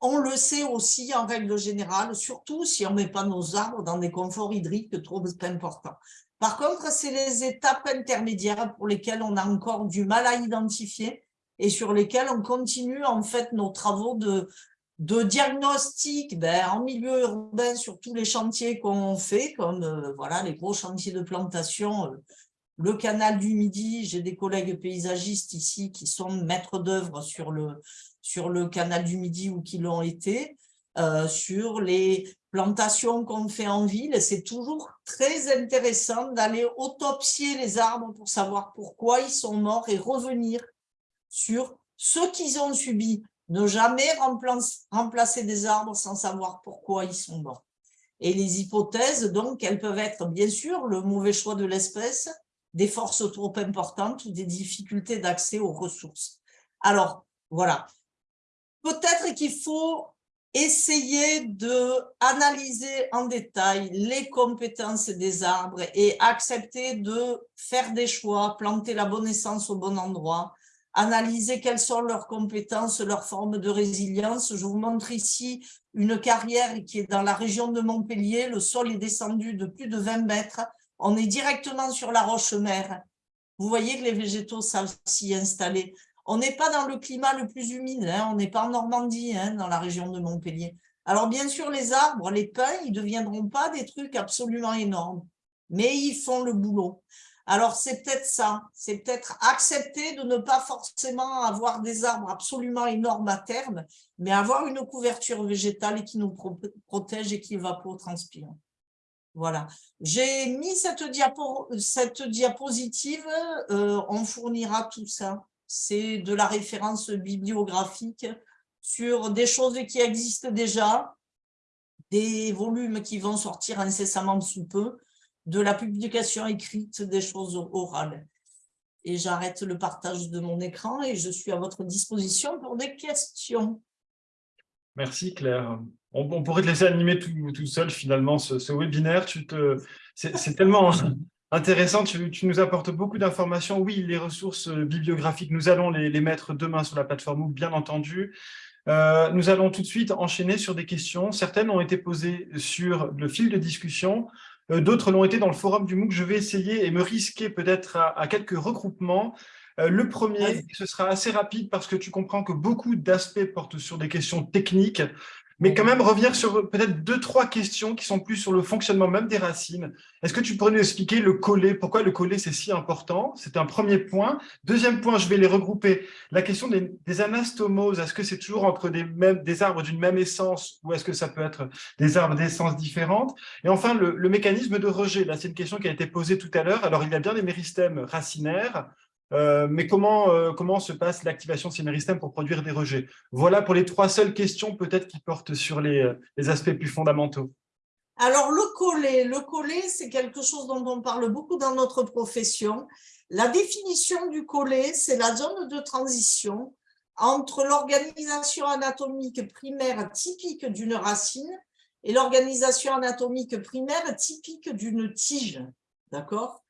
on le sait aussi en règle générale, surtout si on ne met pas nos arbres dans des conforts hydriques trop importants. Par contre, c'est les étapes intermédiaires pour lesquelles on a encore du mal à identifier et sur lesquelles on continue en fait nos travaux de, diagnostic ben, en milieu urbain sur tous les chantiers qu'on fait, comme euh, voilà les gros chantiers de plantation euh, le canal du Midi, j'ai des collègues paysagistes ici qui sont maîtres d'œuvre sur le, sur le canal du Midi ou qui l'ont été. Euh, sur les plantations qu'on fait en ville. C'est toujours très intéressant d'aller autopsier les arbres pour savoir pourquoi ils sont morts et revenir sur ce qu'ils ont subi. Ne jamais remplacer des arbres sans savoir pourquoi ils sont morts. Et les hypothèses, donc, elles peuvent être, bien sûr, le mauvais choix de l'espèce, des forces trop importantes ou des difficultés d'accès aux ressources. Alors, voilà. Peut-être qu'il faut essayer de analyser en détail les compétences des arbres et accepter de faire des choix, planter la bonne essence au bon endroit, analyser quelles sont leurs compétences, leurs formes de résilience. Je vous montre ici une carrière qui est dans la région de Montpellier. Le sol est descendu de plus de 20 mètres. On est directement sur la roche-mère. Vous voyez que les végétaux savent s'y installer. On n'est pas dans le climat le plus humide, hein. on n'est pas en Normandie, hein, dans la région de Montpellier. Alors bien sûr, les arbres, les pins, ils ne deviendront pas des trucs absolument énormes, mais ils font le boulot. Alors c'est peut-être ça, c'est peut-être accepter de ne pas forcément avoir des arbres absolument énormes à terme, mais avoir une couverture végétale qui nous protège et qui évapotranspire. Voilà. J'ai mis cette, cette diapositive, euh, on fournira tout ça c'est de la référence bibliographique sur des choses qui existent déjà, des volumes qui vont sortir incessamment sous peu, de la publication écrite des choses orales. Et j'arrête le partage de mon écran et je suis à votre disposition pour des questions. Merci Claire. On, pourrait te laisser animer tout, seul finalement ce, webinaire. C'est tellement Intéressant, tu, nous apportes beaucoup d'informations. Oui, les ressources euh, bibliographiques, nous allons les, mettre demain sur la plateforme bien entendu. Euh, nous allons tout de suite enchaîner sur des questions. Certaines ont été posées sur le fil de discussion, euh, d'autres l'ont été dans le forum du MOOC. Je vais essayer et me risquer peut-être à, quelques regroupements. le premier, ce sera assez rapide parce que tu comprends que beaucoup d'aspects portent sur des questions techniques mais quand même revenir sur peut-être deux, trois questions qui sont plus sur le fonctionnement même des racines. Est-ce que tu pourrais nous expliquer le collet, pourquoi le collet c'est si important? C'est un premier point. Deuxième point, je vais les regrouper. La question des, anastomoses, est-ce que c'est toujours entre des arbres d'une même essence ou est-ce que ça peut être des arbres d'essence différentes? Et enfin, le, le mécanisme de rejet. Là, c'est une question qui a été posée tout à l'heure. Alors, il y a bien des méristèmes racinaires, euh, mais comment, euh, comment se passe l'activation de pour produire des rejets? Voilà pour les trois seules questions peut-être qui portent sur les, euh, les, aspects plus fondamentaux. Alors le collet, le collet c'est quelque chose dont on parle beaucoup dans notre profession. La définition du collet, c'est la zone de transition entre l'organisation anatomique primaire typique d'une racine et l'organisation anatomique primaire typique d'une tige. D'accord?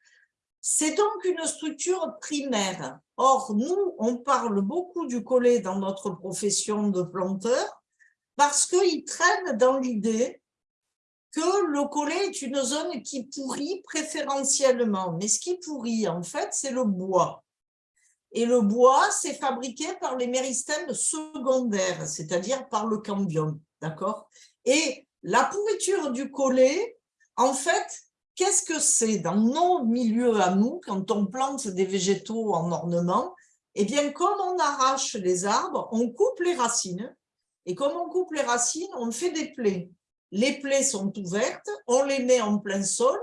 C'est donc une structure primaire. Or, nous, on parle beaucoup du collet dans notre profession de planteur parce qu'il traîne dans l'idée que le collet est une zone qui pourrit préférentiellement. Mais ce qui pourrit, en fait, c'est le bois. Et le bois, c'est fabriqué par les méristèmes secondaires, c'est-à-dire par le cambium. d'accord? Et la pourriture du collet, en fait, Qu'est-ce que c'est dans nos milieux à nous, quand on plante des végétaux en ornement Eh bien, comme on arrache les arbres, on coupe les racines. Et comme on coupe les racines, on fait des plaies. Les plaies sont ouvertes, on les met en plein sol,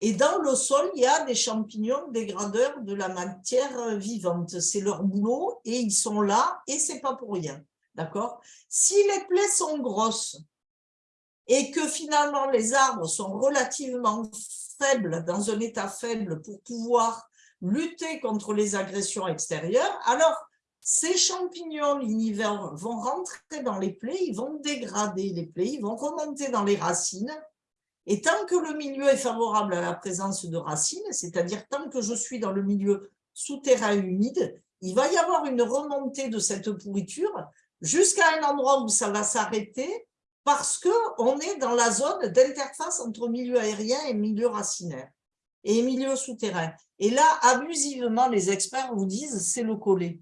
et dans le sol, il y a des champignons dégradeurs de la matière vivante. C'est leur boulot, et ils sont là, et c'est pas pour rien. D'accord? Si les plaies sont grosses, et que finalement les arbres sont relativement faibles, dans un état faible pour pouvoir lutter contre les agressions extérieures, alors ces champignons l'univers vont rentrer dans les plaies, ils vont dégrader les plaies, ils vont remonter dans les racines, et tant que le milieu est favorable à la présence de racines, c'est-à-dire tant que je suis dans le milieu souterrain humide, il va y avoir une remontée de cette pourriture jusqu'à un endroit où ça va s'arrêter parce qu'on est dans la zone d'interface entre milieu aérien et milieu racinaire et milieu souterrain. Et là, abusivement, les experts vous disent c'est le collet.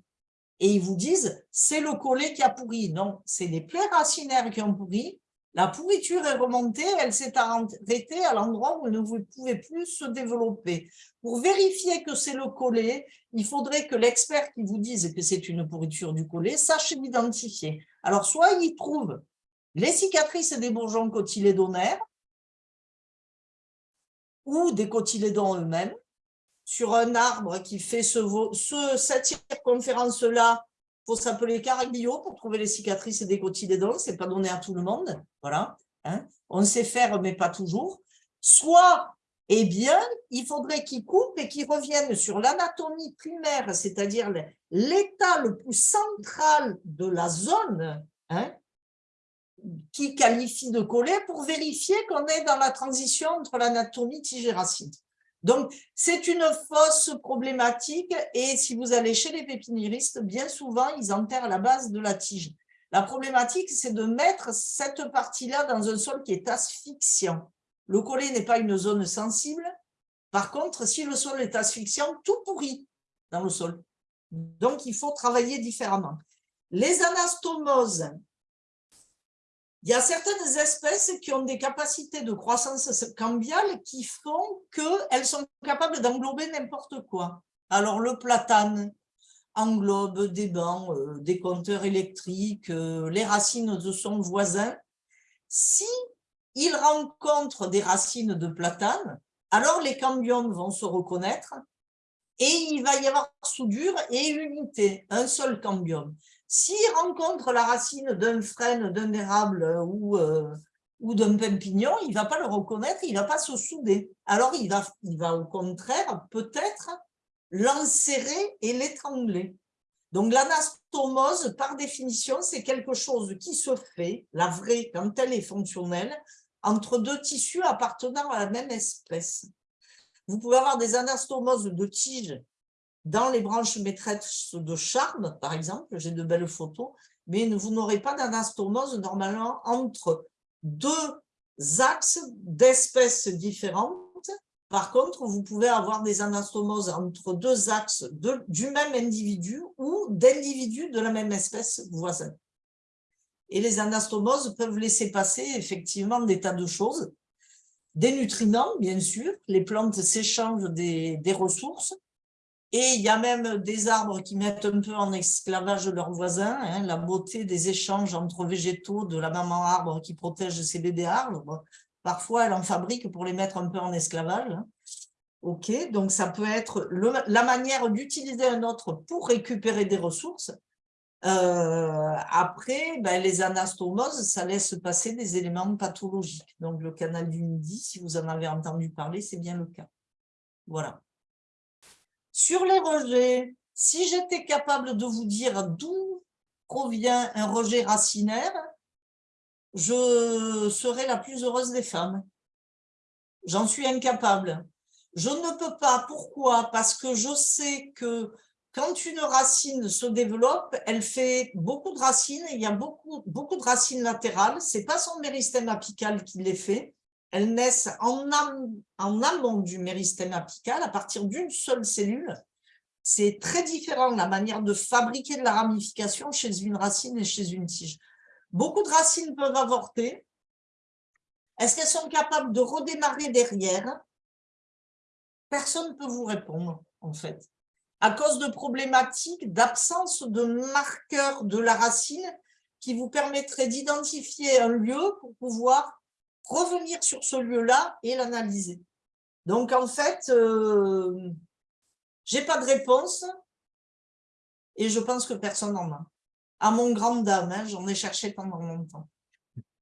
Et ils vous disent c'est le collet qui a pourri. Non, c'est les plaies racinaires qui ont pourri. La pourriture est remontée, elle s'est arrêtée à l'endroit où elle ne pouvait plus se développer. Pour vérifier que c'est le collet, il faudrait que l'expert qui vous dise que c'est une pourriture du collet sache l'identifier. Alors, soit il trouve les cicatrices des bourgeons cotylédonaires ou des cotylédons eux-mêmes sur un arbre qui fait ce, cette circonférence-là, il faut s'appeler caraglio pour trouver les cicatrices des cotylédons, ce n'est pas donné à tout le monde, voilà. Hein. On sait faire, mais pas toujours. Soit, eh bien, il faudrait qu'ils coupent et qu'ils reviennent sur l'anatomie primaire, c'est-à-dire l'état le plus central de la zone, hein, qui qualifie de coller pour vérifier qu'on est dans la transition entre l'anatomie tige racine. Donc, c'est une fausse problématique et si vous allez chez les pépiniéristes, bien souvent, ils enterrent la base de la tige. La problématique, c'est de mettre cette partie-là dans un sol qui est asphyxiant. Le collet n'est pas une zone sensible. Par contre, si le sol est asphyxiant, tout pourrit dans le sol. Donc, il faut travailler différemment. Les anastomoses, il y a certaines espèces qui ont des capacités de croissance cambiale qui font qu'elles sont capables d'englober n'importe quoi. Alors, le platane englobe des bancs, euh, des compteurs électriques, euh, les racines de son voisin. Si il rencontre des racines de platane, alors les cambiomes vont se reconnaître et il va y avoir soudure et unité, un seul cambium. S'il rencontre la racine d'un frêne, d'un érable ou, euh, ou d'un pin-pignon, il ne va pas le reconnaître, il ne va pas se souder. Alors, il va, il va au contraire peut-être l'enserrer et l'étrangler. Donc, l'anastomose, par définition, c'est quelque chose qui se fait, la vraie, quand elle est fonctionnelle, entre deux tissus appartenant à la même espèce. Vous pouvez avoir des anastomoses de tiges dans les branches maîtresses de charme, par exemple, j'ai de belles photos, mais vous n'aurez pas d'anastomose normalement entre deux axes d'espèces différentes. Par contre, vous pouvez avoir des anastomoses entre deux axes du même individu ou d'individus de la même espèce voisine. Et les anastomoses peuvent laisser passer effectivement des tas de choses. Des nutriments, bien sûr, les plantes s'échangent des ressources, et il y a même des arbres qui mettent un peu en esclavage leurs voisins, hein, la beauté des échanges entre végétaux de la maman arbre qui protège ses bébés arbres. Parfois, elle en fabrique pour les mettre un peu en esclavage. Hein. Ok, donc ça peut être la manière d'utiliser un autre pour récupérer des ressources. Euh, après, ben, les anastomoses, ça laisse passer des éléments pathologiques. Donc le canal du Midi, si vous en avez entendu parler, c'est bien le cas. Voilà. Sur les rejets, si j'étais capable de vous dire d'où provient un rejet racinaire, je serais la plus heureuse des femmes. J'en suis incapable. Je ne peux pas. Pourquoi? Parce que je sais que quand une racine se développe, elle fait beaucoup de racines, il y a beaucoup, beaucoup de racines latérales, ce n'est pas son méristème apical qui les fait, elles naissent en, amont du méristème apical à partir d'une seule cellule. C'est très différent la manière de fabriquer de la ramification chez une racine et chez une tige. Beaucoup de racines peuvent avorter. Est-ce qu'elles sont capables de redémarrer derrière? Personne ne peut vous répondre, en fait. À cause de problématiques d'absence de marqueurs de la racine qui vous permettraient d'identifier un lieu pour pouvoir revenir sur ce lieu-là et l'analyser. Donc, en fait, je euh, j'ai pas de réponse et je pense que personne n'en a. À mon grand dame, hein, j'en ai cherché pendant longtemps.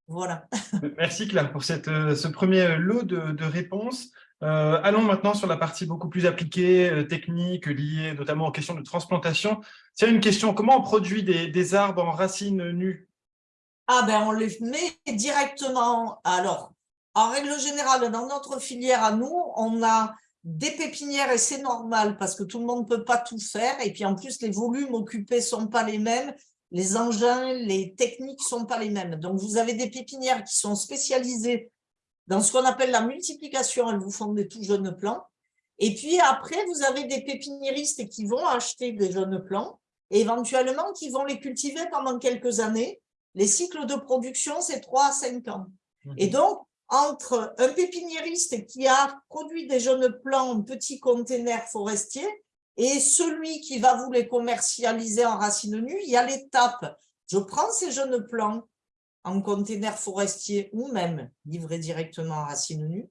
Voilà. Merci Claire pour cette, euh, ce premier lot de, réponses. Euh, allons maintenant sur la partie beaucoup plus appliquée, technique, liée notamment aux questions de transplantation. C'est une question, comment on produit des arbres en racines nues? Ah ben on les met directement. Alors, en règle générale, dans notre filière à nous, on a des pépinières et c'est normal parce que tout le monde ne peut pas tout faire. Et puis en plus, les volumes occupés ne sont pas les mêmes, les engins, les techniques ne sont pas les mêmes. Donc vous avez des pépinières qui sont spécialisées dans ce qu'on appelle la multiplication, elles vous font des tout jeunes plants. Et puis après, vous avez des pépiniéristes qui vont acheter des jeunes plants et éventuellement qui vont les cultiver pendant quelques années les cycles de production, c'est 3 à 5 ans. Mhm. Et donc, entre un pépiniériste qui a produit des jeunes plants en petits containers forestiers et celui qui va vous les commercialiser en racines nues, il y a l'étape. Je prends ces jeunes plants, en container forestier ou même livrés directement en racines nues.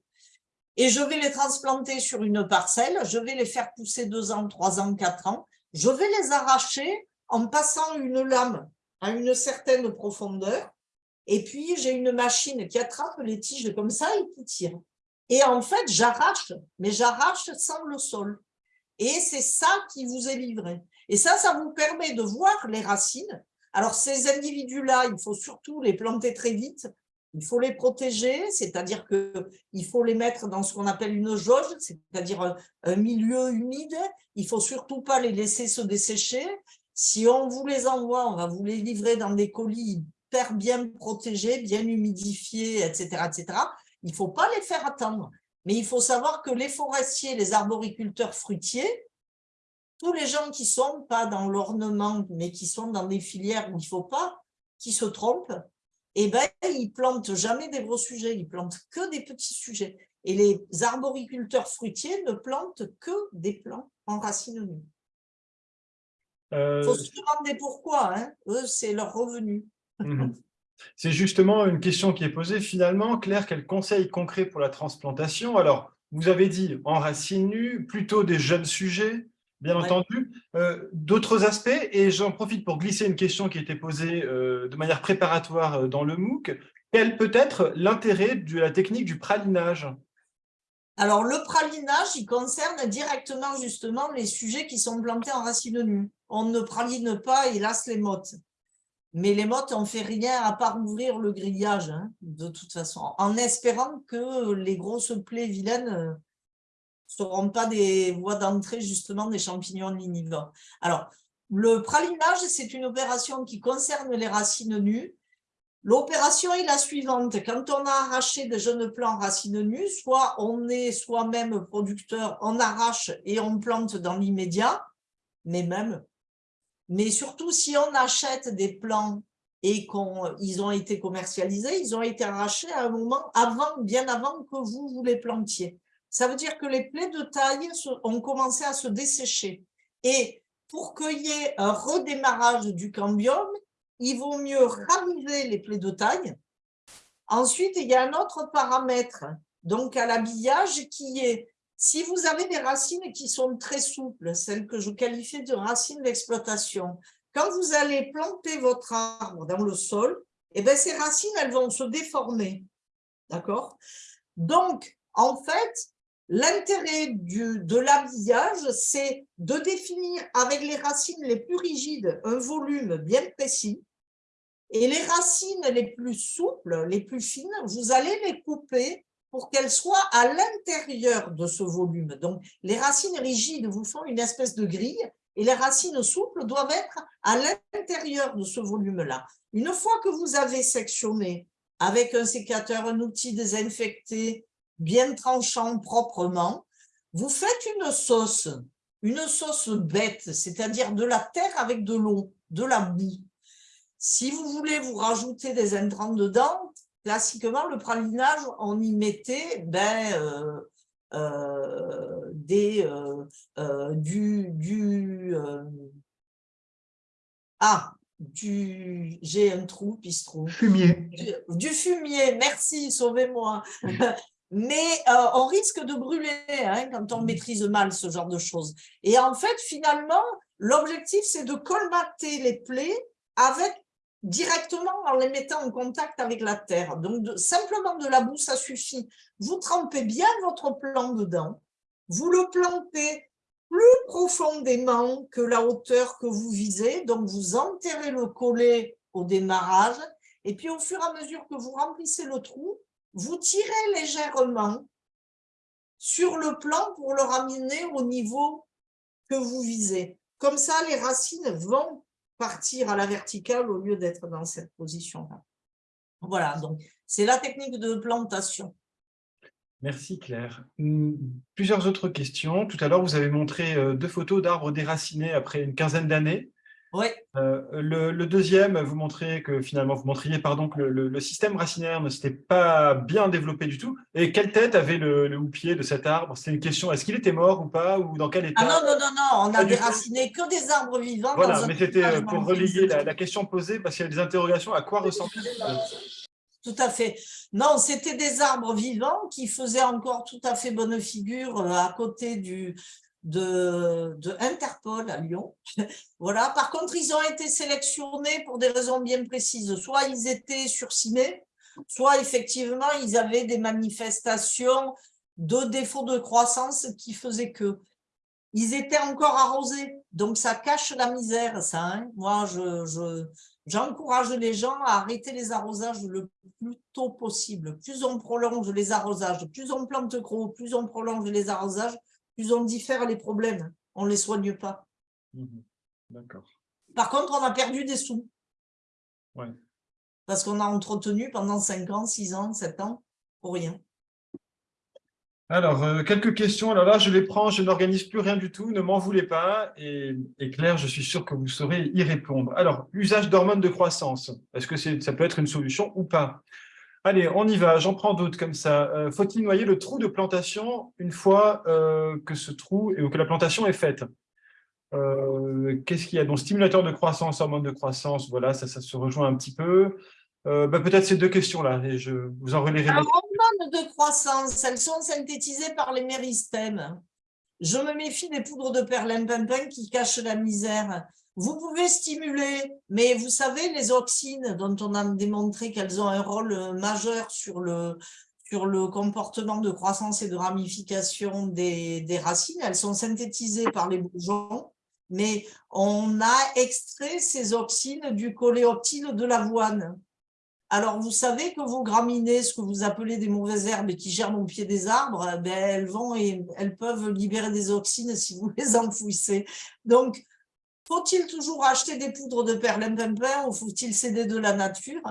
Et je vais les transplanter sur une parcelle, je vais les faire pousser deux ans, trois ans, quatre ans. Je vais les arracher en passant une lame à une certaine profondeur. Et puis, j'ai une machine qui attrape les tiges comme ça et qui tire. Et en fait, j'arrache, mais j'arrache sans le sol. Et c'est ça qui vous est livré. Et ça, ça vous permet de voir les racines. Alors, ces individus-là, il faut surtout les planter très vite. Il faut les protéger, c'est-à-dire qu'il faut les mettre dans ce qu'on appelle une jauge, c'est-à-dire un milieu humide. Il faut surtout pas les laisser se dessécher. Si on vous les envoie, on va vous les livrer dans des colis hyper bien protégés, bien humidifiés, etc. etc. Il ne faut pas les faire attendre. Mais il faut savoir que les forestiers, les arboriculteurs fruitiers, tous les gens qui sont pas dans l'ornement, mais qui sont dans des filières où il ne faut pas, qui se trompent, eh ben, ils plantent jamais des gros sujets, ils plantent que des petits sujets. Et les arboriculteurs fruitiers ne plantent que des plants en racines nues. Il euh, faut se demander pourquoi, hein. eux, c'est leur revenu. Mhm. C'est justement une question qui est posée. Finalement, Claire, quel conseil concret pour la transplantation? Alors, vous avez dit en racines nues, plutôt des jeunes sujets, bien entendu. Euh, d'autres aspects, et j'en profite pour glisser une question qui a été posée euh, de manière préparatoire dans le MOOC. Quel peut être l'intérêt de la technique du pralinage? Alors, le pralinage, il concerne directement justement les sujets qui sont plantés en racines nues. On ne praline pas, hélas, les mottes. Mais les mottes, on fait rien à part ouvrir le grillage, hein, de toute façon, en espérant que les grosses plaies vilaines seront pas des voies d'entrée justement des champignons lignivores. Alors, le pralinage, c'est une opération qui concerne les racines nues. L'opération est la suivante. Quand on a arraché des jeunes plants racines nues, soit on est soi-même producteur, on arrache et on plante dans l'immédiat, mais même, mais surtout si on achète des plants et qu'ils ont été commercialisés, ils ont été arrachés à un moment avant, bien avant que vous, vous les plantiez. Ça veut dire que les plaies de taille ont commencé à se dessécher. Et pour qu'il y ait un redémarrage du cambium, il vaut mieux raviver les plaies de taille. Ensuite, il y a un autre paramètre, donc à l'habillage, qui est, si vous avez des racines qui sont très souples, celles que je qualifie de racines d'exploitation, quand vous allez planter votre arbre dans le sol, eh bien, ces racines, elles vont se déformer. D'accord? Donc, en fait, L'intérêt de l'habillage, c'est de définir avec les racines les plus rigides un volume bien précis et les racines les plus souples, les plus fines, vous allez les couper pour qu'elles soient à l'intérieur de ce volume. Donc, les racines rigides vous font une espèce de grille et les racines souples doivent être à l'intérieur de ce volume-là. Une fois que vous avez sectionné avec un sécateur, un outil désinfecté, bien tranchant proprement, vous faites une sauce, une sauce bête, c'est-à-dire de la terre avec de l'eau, de la boue. Si vous voulez vous rajouter des intrants dedans, classiquement, le pralinage, on y mettait ben, euh, euh, des, euh, du, du ah, du, j'ai un trou, pistrou. Fumier. Du, fumier, merci, sauvez-moi. mais euh, on risque de brûler hein, quand on maîtrise mal ce genre de choses. Et en fait, finalement, l'objectif, c'est de colmater les plaies avec directement en les mettant en contact avec la terre. Donc, simplement de la boue, ça suffit. Vous trempez bien votre plant dedans, vous le plantez plus profondément que la hauteur que vous visez, donc vous enterrez le collet au démarrage, et puis au fur et à mesure que vous remplissez le trou, vous tirez légèrement sur le plan pour le ramener au niveau que vous visez. Comme ça, les racines vont partir à la verticale au lieu d'être dans cette position-là. Voilà, donc c'est la technique de plantation. Merci Claire. Hum, plusieurs autres questions. Tout à l'heure, vous avez montré euh, deux photos d'arbres déracinés après une quinzaine d'années. Oui. Euh, le, deuxième, vous montriez que finalement, vous montriez pardon, que le, système racinaire ne s'était pas bien développé du tout. Et quelle tête avait le, houppier de cet arbre? C'était une question, est-ce qu'il était mort ou pas Ou dans quel état? Ah non, non, non, non, on a déraciné que des arbres vivants. Voilà, mais c'était euh, pour relier la, question posée, parce qu'il y a des interrogations, à quoi ressemblait tout à fait. Non, c'était des arbres vivants qui faisaient encore tout à fait bonne figure euh, à côté du, de, Interpol à Lyon. voilà. Par contre, ils ont été sélectionnés pour des raisons bien précises. Soit ils étaient sursimés, soit effectivement, ils avaient des manifestations de défaut de croissance qui faisaient que. Ils étaient encore arrosés, donc ça cache la misère, ça. Hein. Moi, je, j'encourage les gens à arrêter les arrosages le plus tôt possible. Plus on prolonge les arrosages, plus on plante gros, plus on prolonge les arrosages, plus on diffère les problèmes, on ne les soigne pas. Mhm. D'accord. Par contre, on a perdu des sous. Ouais. Parce qu'on a entretenu pendant 5 ans, 6 ans, 7 ans, pour rien. Alors, euh, quelques questions. Alors là, je les prends, je n'organise plus rien du tout, ne m'en voulez pas. Et, Claire, je suis sûr que vous saurez y répondre. Alors, usage d'hormones de croissance, est-ce que ça peut être une solution ou pas? Allez, on y va, j'en prends d'autres comme ça. Euh, faut-il noyer le trou de plantation une fois euh, que ce trou et que la plantation est faite? Euh, Qu'est-ce qu'il y a Donc, stimulateur de croissance, hormone de croissance, voilà, ça, ça se rejoint un petit peu. Bah, peut-être ces deux questions-là, et je vous en relayerai. Les hormones de croissance, elles sont synthétisées par les méristèmes. Je me méfie des poudres de perlimpinpin qui cachent la misère. Vous pouvez stimuler, mais vous savez, les auxines, dont on a démontré qu'elles ont un rôle euh, majeur sur le, sur le comportement de croissance et de ramification des, des racines, elles sont synthétisées par les bourgeons, mais on a extrait ces auxines du coléoptile de l'avoine. Alors, vous savez que vos graminées, ce que vous appelez des mauvaises herbes qui germent au pied des arbres, eh ben, elles, vont et elles peuvent libérer des auxines si vous les enfouissez. Donc, faut-il toujours acheter des poudres de perlimpinpin ou faut-il céder de la nature?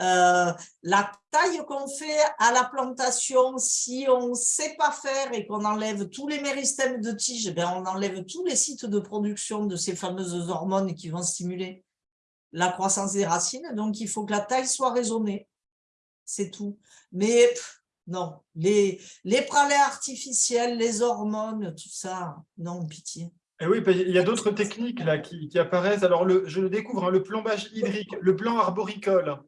Euh, La taille qu'on fait à la plantation, si on ne sait pas faire et qu'on enlève tous les méristèmes de tige, ben on enlève tous les sites de production de ces fameuses hormones qui vont stimuler la croissance des racines. Donc, il faut que la taille soit raisonnée. C'est tout. Mais non, les, les pralets artificiels, les hormones, tout ça, non, pitié. Et eh oui, il y a d'autres techniques là qui, apparaissent. Alors, le, je le découvre, hein, le plombage hydrique, le plan arboricole.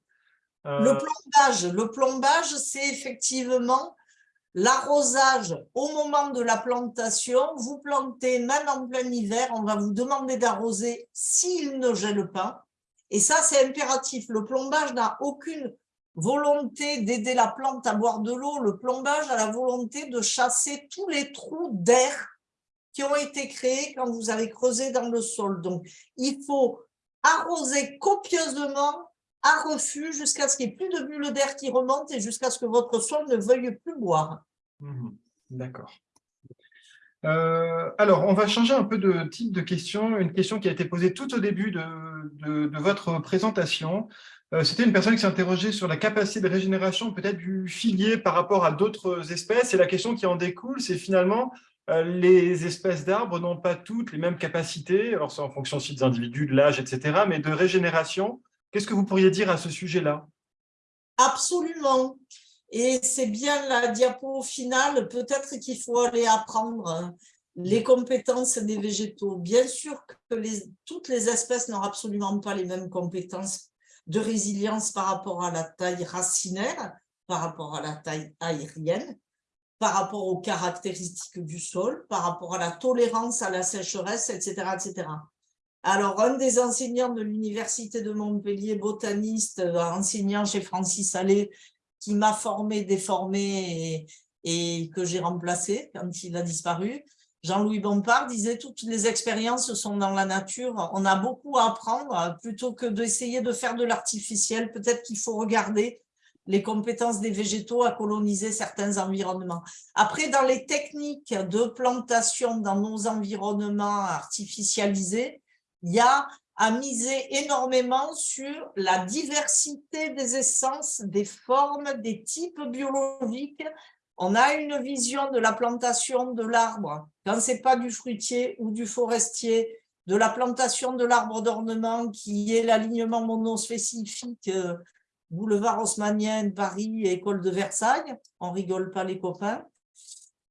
Euh, le plombage, le plombage, c'est effectivement l'arrosage au moment de la plantation. Vous plantez même en plein hiver, on va vous demander d'arroser s'il ne gèle pas. Et ça, c'est impératif. Le plombage n'a aucune volonté d'aider la plante à boire de l'eau. Le plombage a la volonté de chasser tous les trous d'air qui ont été créés quand vous avez creusé dans le sol. Donc, il faut arroser copieusement à refus jusqu'à ce qu'il n'y ait plus de bulles d'air qui remontent et jusqu'à ce que votre sol ne veuille plus boire. Mmh d'accord. Euh, alors, on va changer un peu de type de question. Une question qui a été posée tout au début de, votre présentation. Euh, c'était une personne qui s'est interrogée sur la capacité de régénération peut-être du figuier par rapport à d'autres espèces. Et la question qui en découle, c'est finalement, les espèces d'arbres n'ont pas toutes les mêmes capacités, alors c'est en fonction aussi des individus, de l'âge, etc., mais de régénération. Qu'est-ce que vous pourriez dire à ce sujet-là? Absolument. Et c'est bien la diapo finale, peut-être qu'il faut aller apprendre les compétences des végétaux. Bien sûr que toutes les espèces n'ont absolument pas les mêmes compétences de résilience par rapport à la taille racinaire, par rapport à la taille aérienne, par rapport aux caractéristiques du sol, par rapport à la tolérance à la sécheresse, etc. etc. Alors, un des enseignants de l'Université de Montpellier, botaniste, enseignant chez Francis Allais, qui m'a formé, déformé et, et que j'ai remplacé quand il a disparu, Jean-Louis Bompard disait toutes les expériences sont dans la nature. On a beaucoup à apprendre plutôt que d'essayer de faire de l'artificiel. Peut-être qu'il faut regarder les compétences des végétaux à coloniser certains environnements. Après, dans les techniques de plantation dans nos environnements artificialisés, il y a à miser énormément sur la diversité des essences, des formes, des types biologiques. On a une vision de la plantation de l'arbre, quand ce n'est pas du fruitier ou du forestier, de la plantation de l'arbre d'ornement qui est l'alignement monospécifique euh, boulevard haussmannien, Paris, école de Versailles. On rigole pas les copains.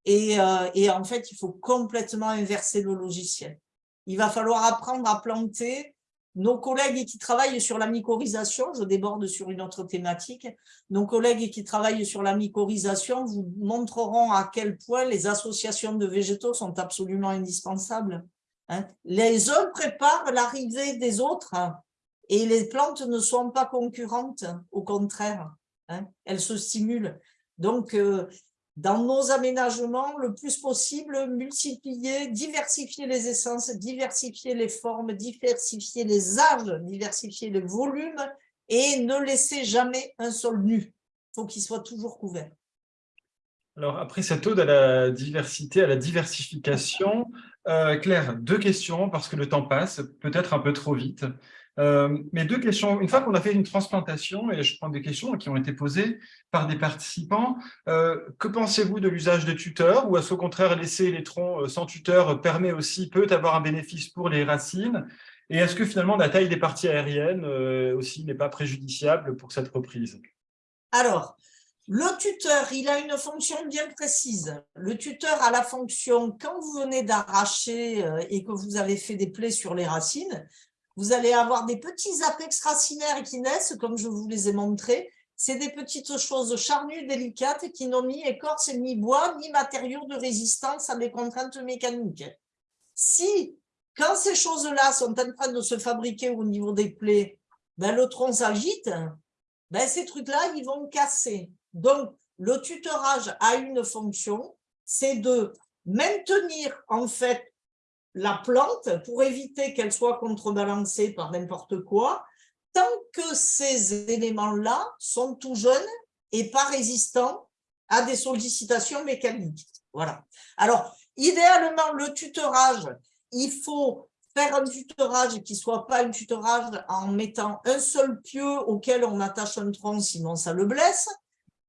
Et, euh, et en fait, il faut complètement inverser le logiciel. Il va falloir apprendre à planter nos collègues qui travaillent sur la mycorhisation, je déborde sur une autre thématique, nos collègues qui travaillent sur la mycorhisation vous montreront à quel point les associations de végétaux sont absolument indispensables. Hein. Les uns préparent l'arrivée des autres et les plantes ne sont pas concurrentes, au contraire, hein. elles se stimulent. Donc, euh, dans nos aménagements, le plus possible, multiplier, diversifier les essences, diversifier les formes, diversifier les âges, diversifier les volumes et ne laisser jamais un sol nu. Il faut qu'il soit toujours couvert. Alors, après cette ode à la diversité, à la diversification, euh, Claire, deux questions, parce que le temps passe, peut-être un peu trop vite. Euh, mais deux questions. Une fois qu'on a fait une transplantation, et je prends des questions qui ont été posées par des participants, euh, que pensez-vous de l'usage de tuteurs Ou est-ce au contraire, laisser les troncs euh, sans tuteur permet aussi, peut avoir un bénéfice pour les racines? Et est-ce que finalement la taille des parties aériennes aussi n'est pas préjudiciable pour cette reprise? Alors, le tuteur, il a une fonction bien précise. Le tuteur a la fonction, quand vous venez d'arracher et que vous avez fait des plaies sur les racines, vous allez avoir des petits apex racinaires qui naissent, comme je vous les ai montrés. C'est des petites choses charnues, délicates, qui n'ont ni écorce, ni bois, ni matériaux de résistance à des contraintes mécaniques. Si, quand ces choses-là sont en train de se fabriquer au niveau des plaies, ben, le tronc s'agite, ben, ces trucs-là, ils vont casser. Donc, le tutorage a une fonction, c'est de maintenir en fait la plante pour éviter qu'elle soit contrebalancée par n'importe quoi, tant que ces éléments-là sont tout jeunes et pas résistants à des sollicitations mécaniques. Voilà. Alors, idéalement, le tutorage, il faut faire un tutorage qui soit pas un tutorage en mettant un seul pieu auquel on attache un tronc, sinon ça le blesse.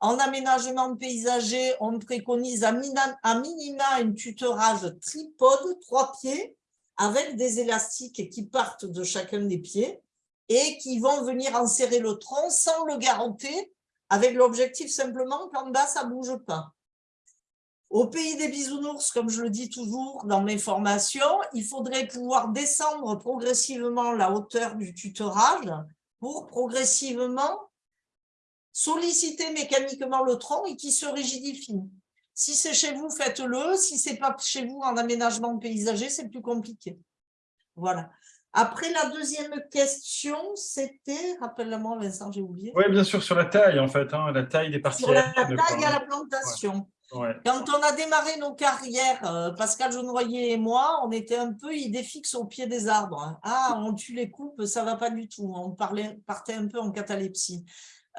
En aménagement paysager, on préconise à minima un tutorage tripode, trois pieds, avec des élastiques qui partent de chacun des pieds et qui vont venir enserrer le tronc sans le garanter, avec l'objectif simplement qu'en bas, ça ne bouge pas. Au pays des bisounours, comme je le dis toujours dans mes formations, il faudrait pouvoir descendre progressivement la hauteur du tutorage pour progressivement solliciter mécaniquement le tronc et qui se rigidifie. Si c'est chez vous, faites-le. Si c'est pas chez vous en aménagement paysager, c'est plus compliqué. Voilà. Après, la deuxième question, c'était, rappelle-moi Vincent, j'ai oublié. Oui, bien sûr, sur la taille, en fait, hein, la taille des parties. Sur la, taille à la plantation. Quand on a démarré nos carrières, euh, Pascal Jaunoyer et moi, on était un peu idée fixe au pied des arbres. Ah, on tue les coupes, ça va pas du tout. On parlait, partait un peu en catalepsie.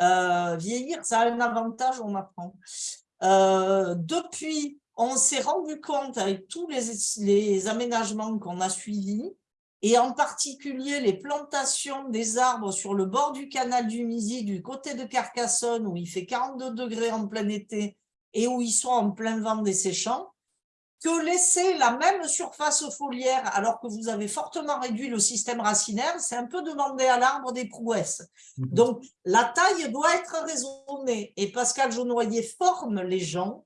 Euh, vieillir, ça a un avantage, on apprend. Euh, depuis, on s'est rendu compte avec tous les, les aménagements qu'on a suivis, et en particulier les plantations des arbres sur le bord du canal du Midi, du côté de Carcassonne, où il fait 42 degrés en plein été, et où ils sont en plein vent des séchants, que laisser la même surface foliaire alors que vous avez fortement réduit le système racinaire, c'est un peu demander à l'arbre des prouesses. Mhm. Donc, la taille doit être raisonnée. Et Pascal Jaunoyer forme les gens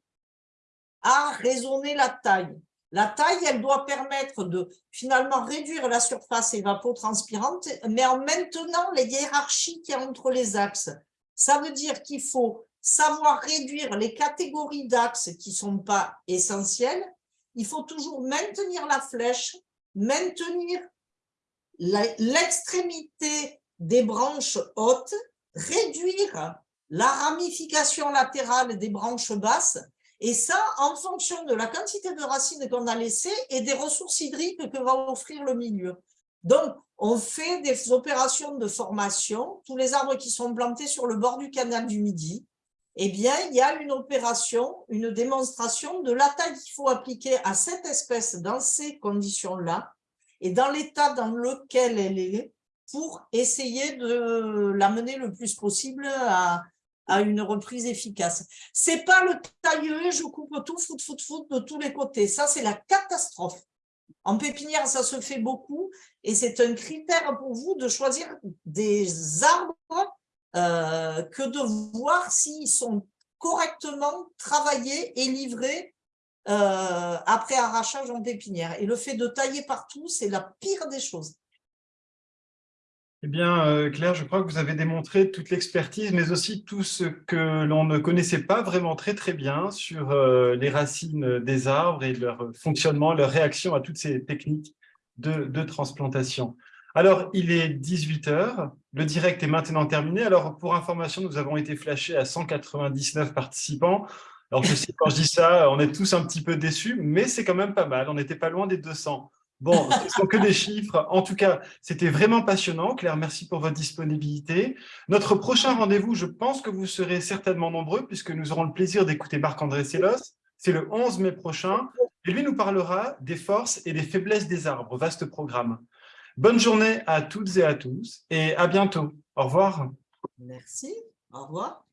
à raisonner la taille. La taille, elle doit permettre de finalement réduire la surface évapotranspirante, mais en maintenant les hiérarchies qui entre les axes. Ça veut dire qu'il faut savoir réduire les catégories d'axes qui ne sont pas essentielles il faut toujours maintenir la flèche, maintenir l'extrémité des branches hautes, réduire la ramification latérale des branches basses, et ça en fonction de la quantité de racines qu'on a laissées et des ressources hydriques que va offrir le milieu. Donc, on fait des opérations de formation, tous les arbres qui sont plantés sur le bord du canal du Midi, eh bien, il y a une opération, une démonstration de la taille qu'il faut appliquer à cette espèce dans ces conditions-là et dans l'état dans lequel elle est pour essayer de l'amener le plus possible à, une reprise efficace. C'est pas le tailleux, je coupe tout, fout, fout, fout de tous les côtés. Ça, c'est la catastrophe. En pépinière, ça se fait beaucoup et c'est un critère pour vous de choisir des arbres euh, que de voir s'ils sont correctement travaillés et livrés euh, après arrachage en pépinière. Et le fait de tailler partout, c'est la pire des choses. Eh bien, euh, Claire, je crois que vous avez démontré toute l'expertise, mais aussi tout ce que l'on ne connaissait pas vraiment très très bien sur les racines des arbres et leur fonctionnement, leur réaction à toutes ces techniques de transplantation. Alors, il est 18 heures, le direct est maintenant terminé. Alors, pour information, nous avons été flashés à 199 participants. Alors, je sais, quand je dis ça, on est tous un petit peu déçus, mais c'est quand même pas mal. On n'était pas loin des 200. Bon, ce ne sont que des chiffres. En tout cas, c'était vraiment passionnant. Claire, merci pour votre disponibilité. Notre prochain rendez-vous, je pense que vous serez certainement nombreux, puisque nous aurons le plaisir d'écouter Marc-André Sellos. C'est le 11 mai prochain. Et lui nous parlera des forces et des faiblesses des arbres. Vaste programme. Bonne journée à toutes et à tous et à bientôt. Au revoir. Merci. Au revoir.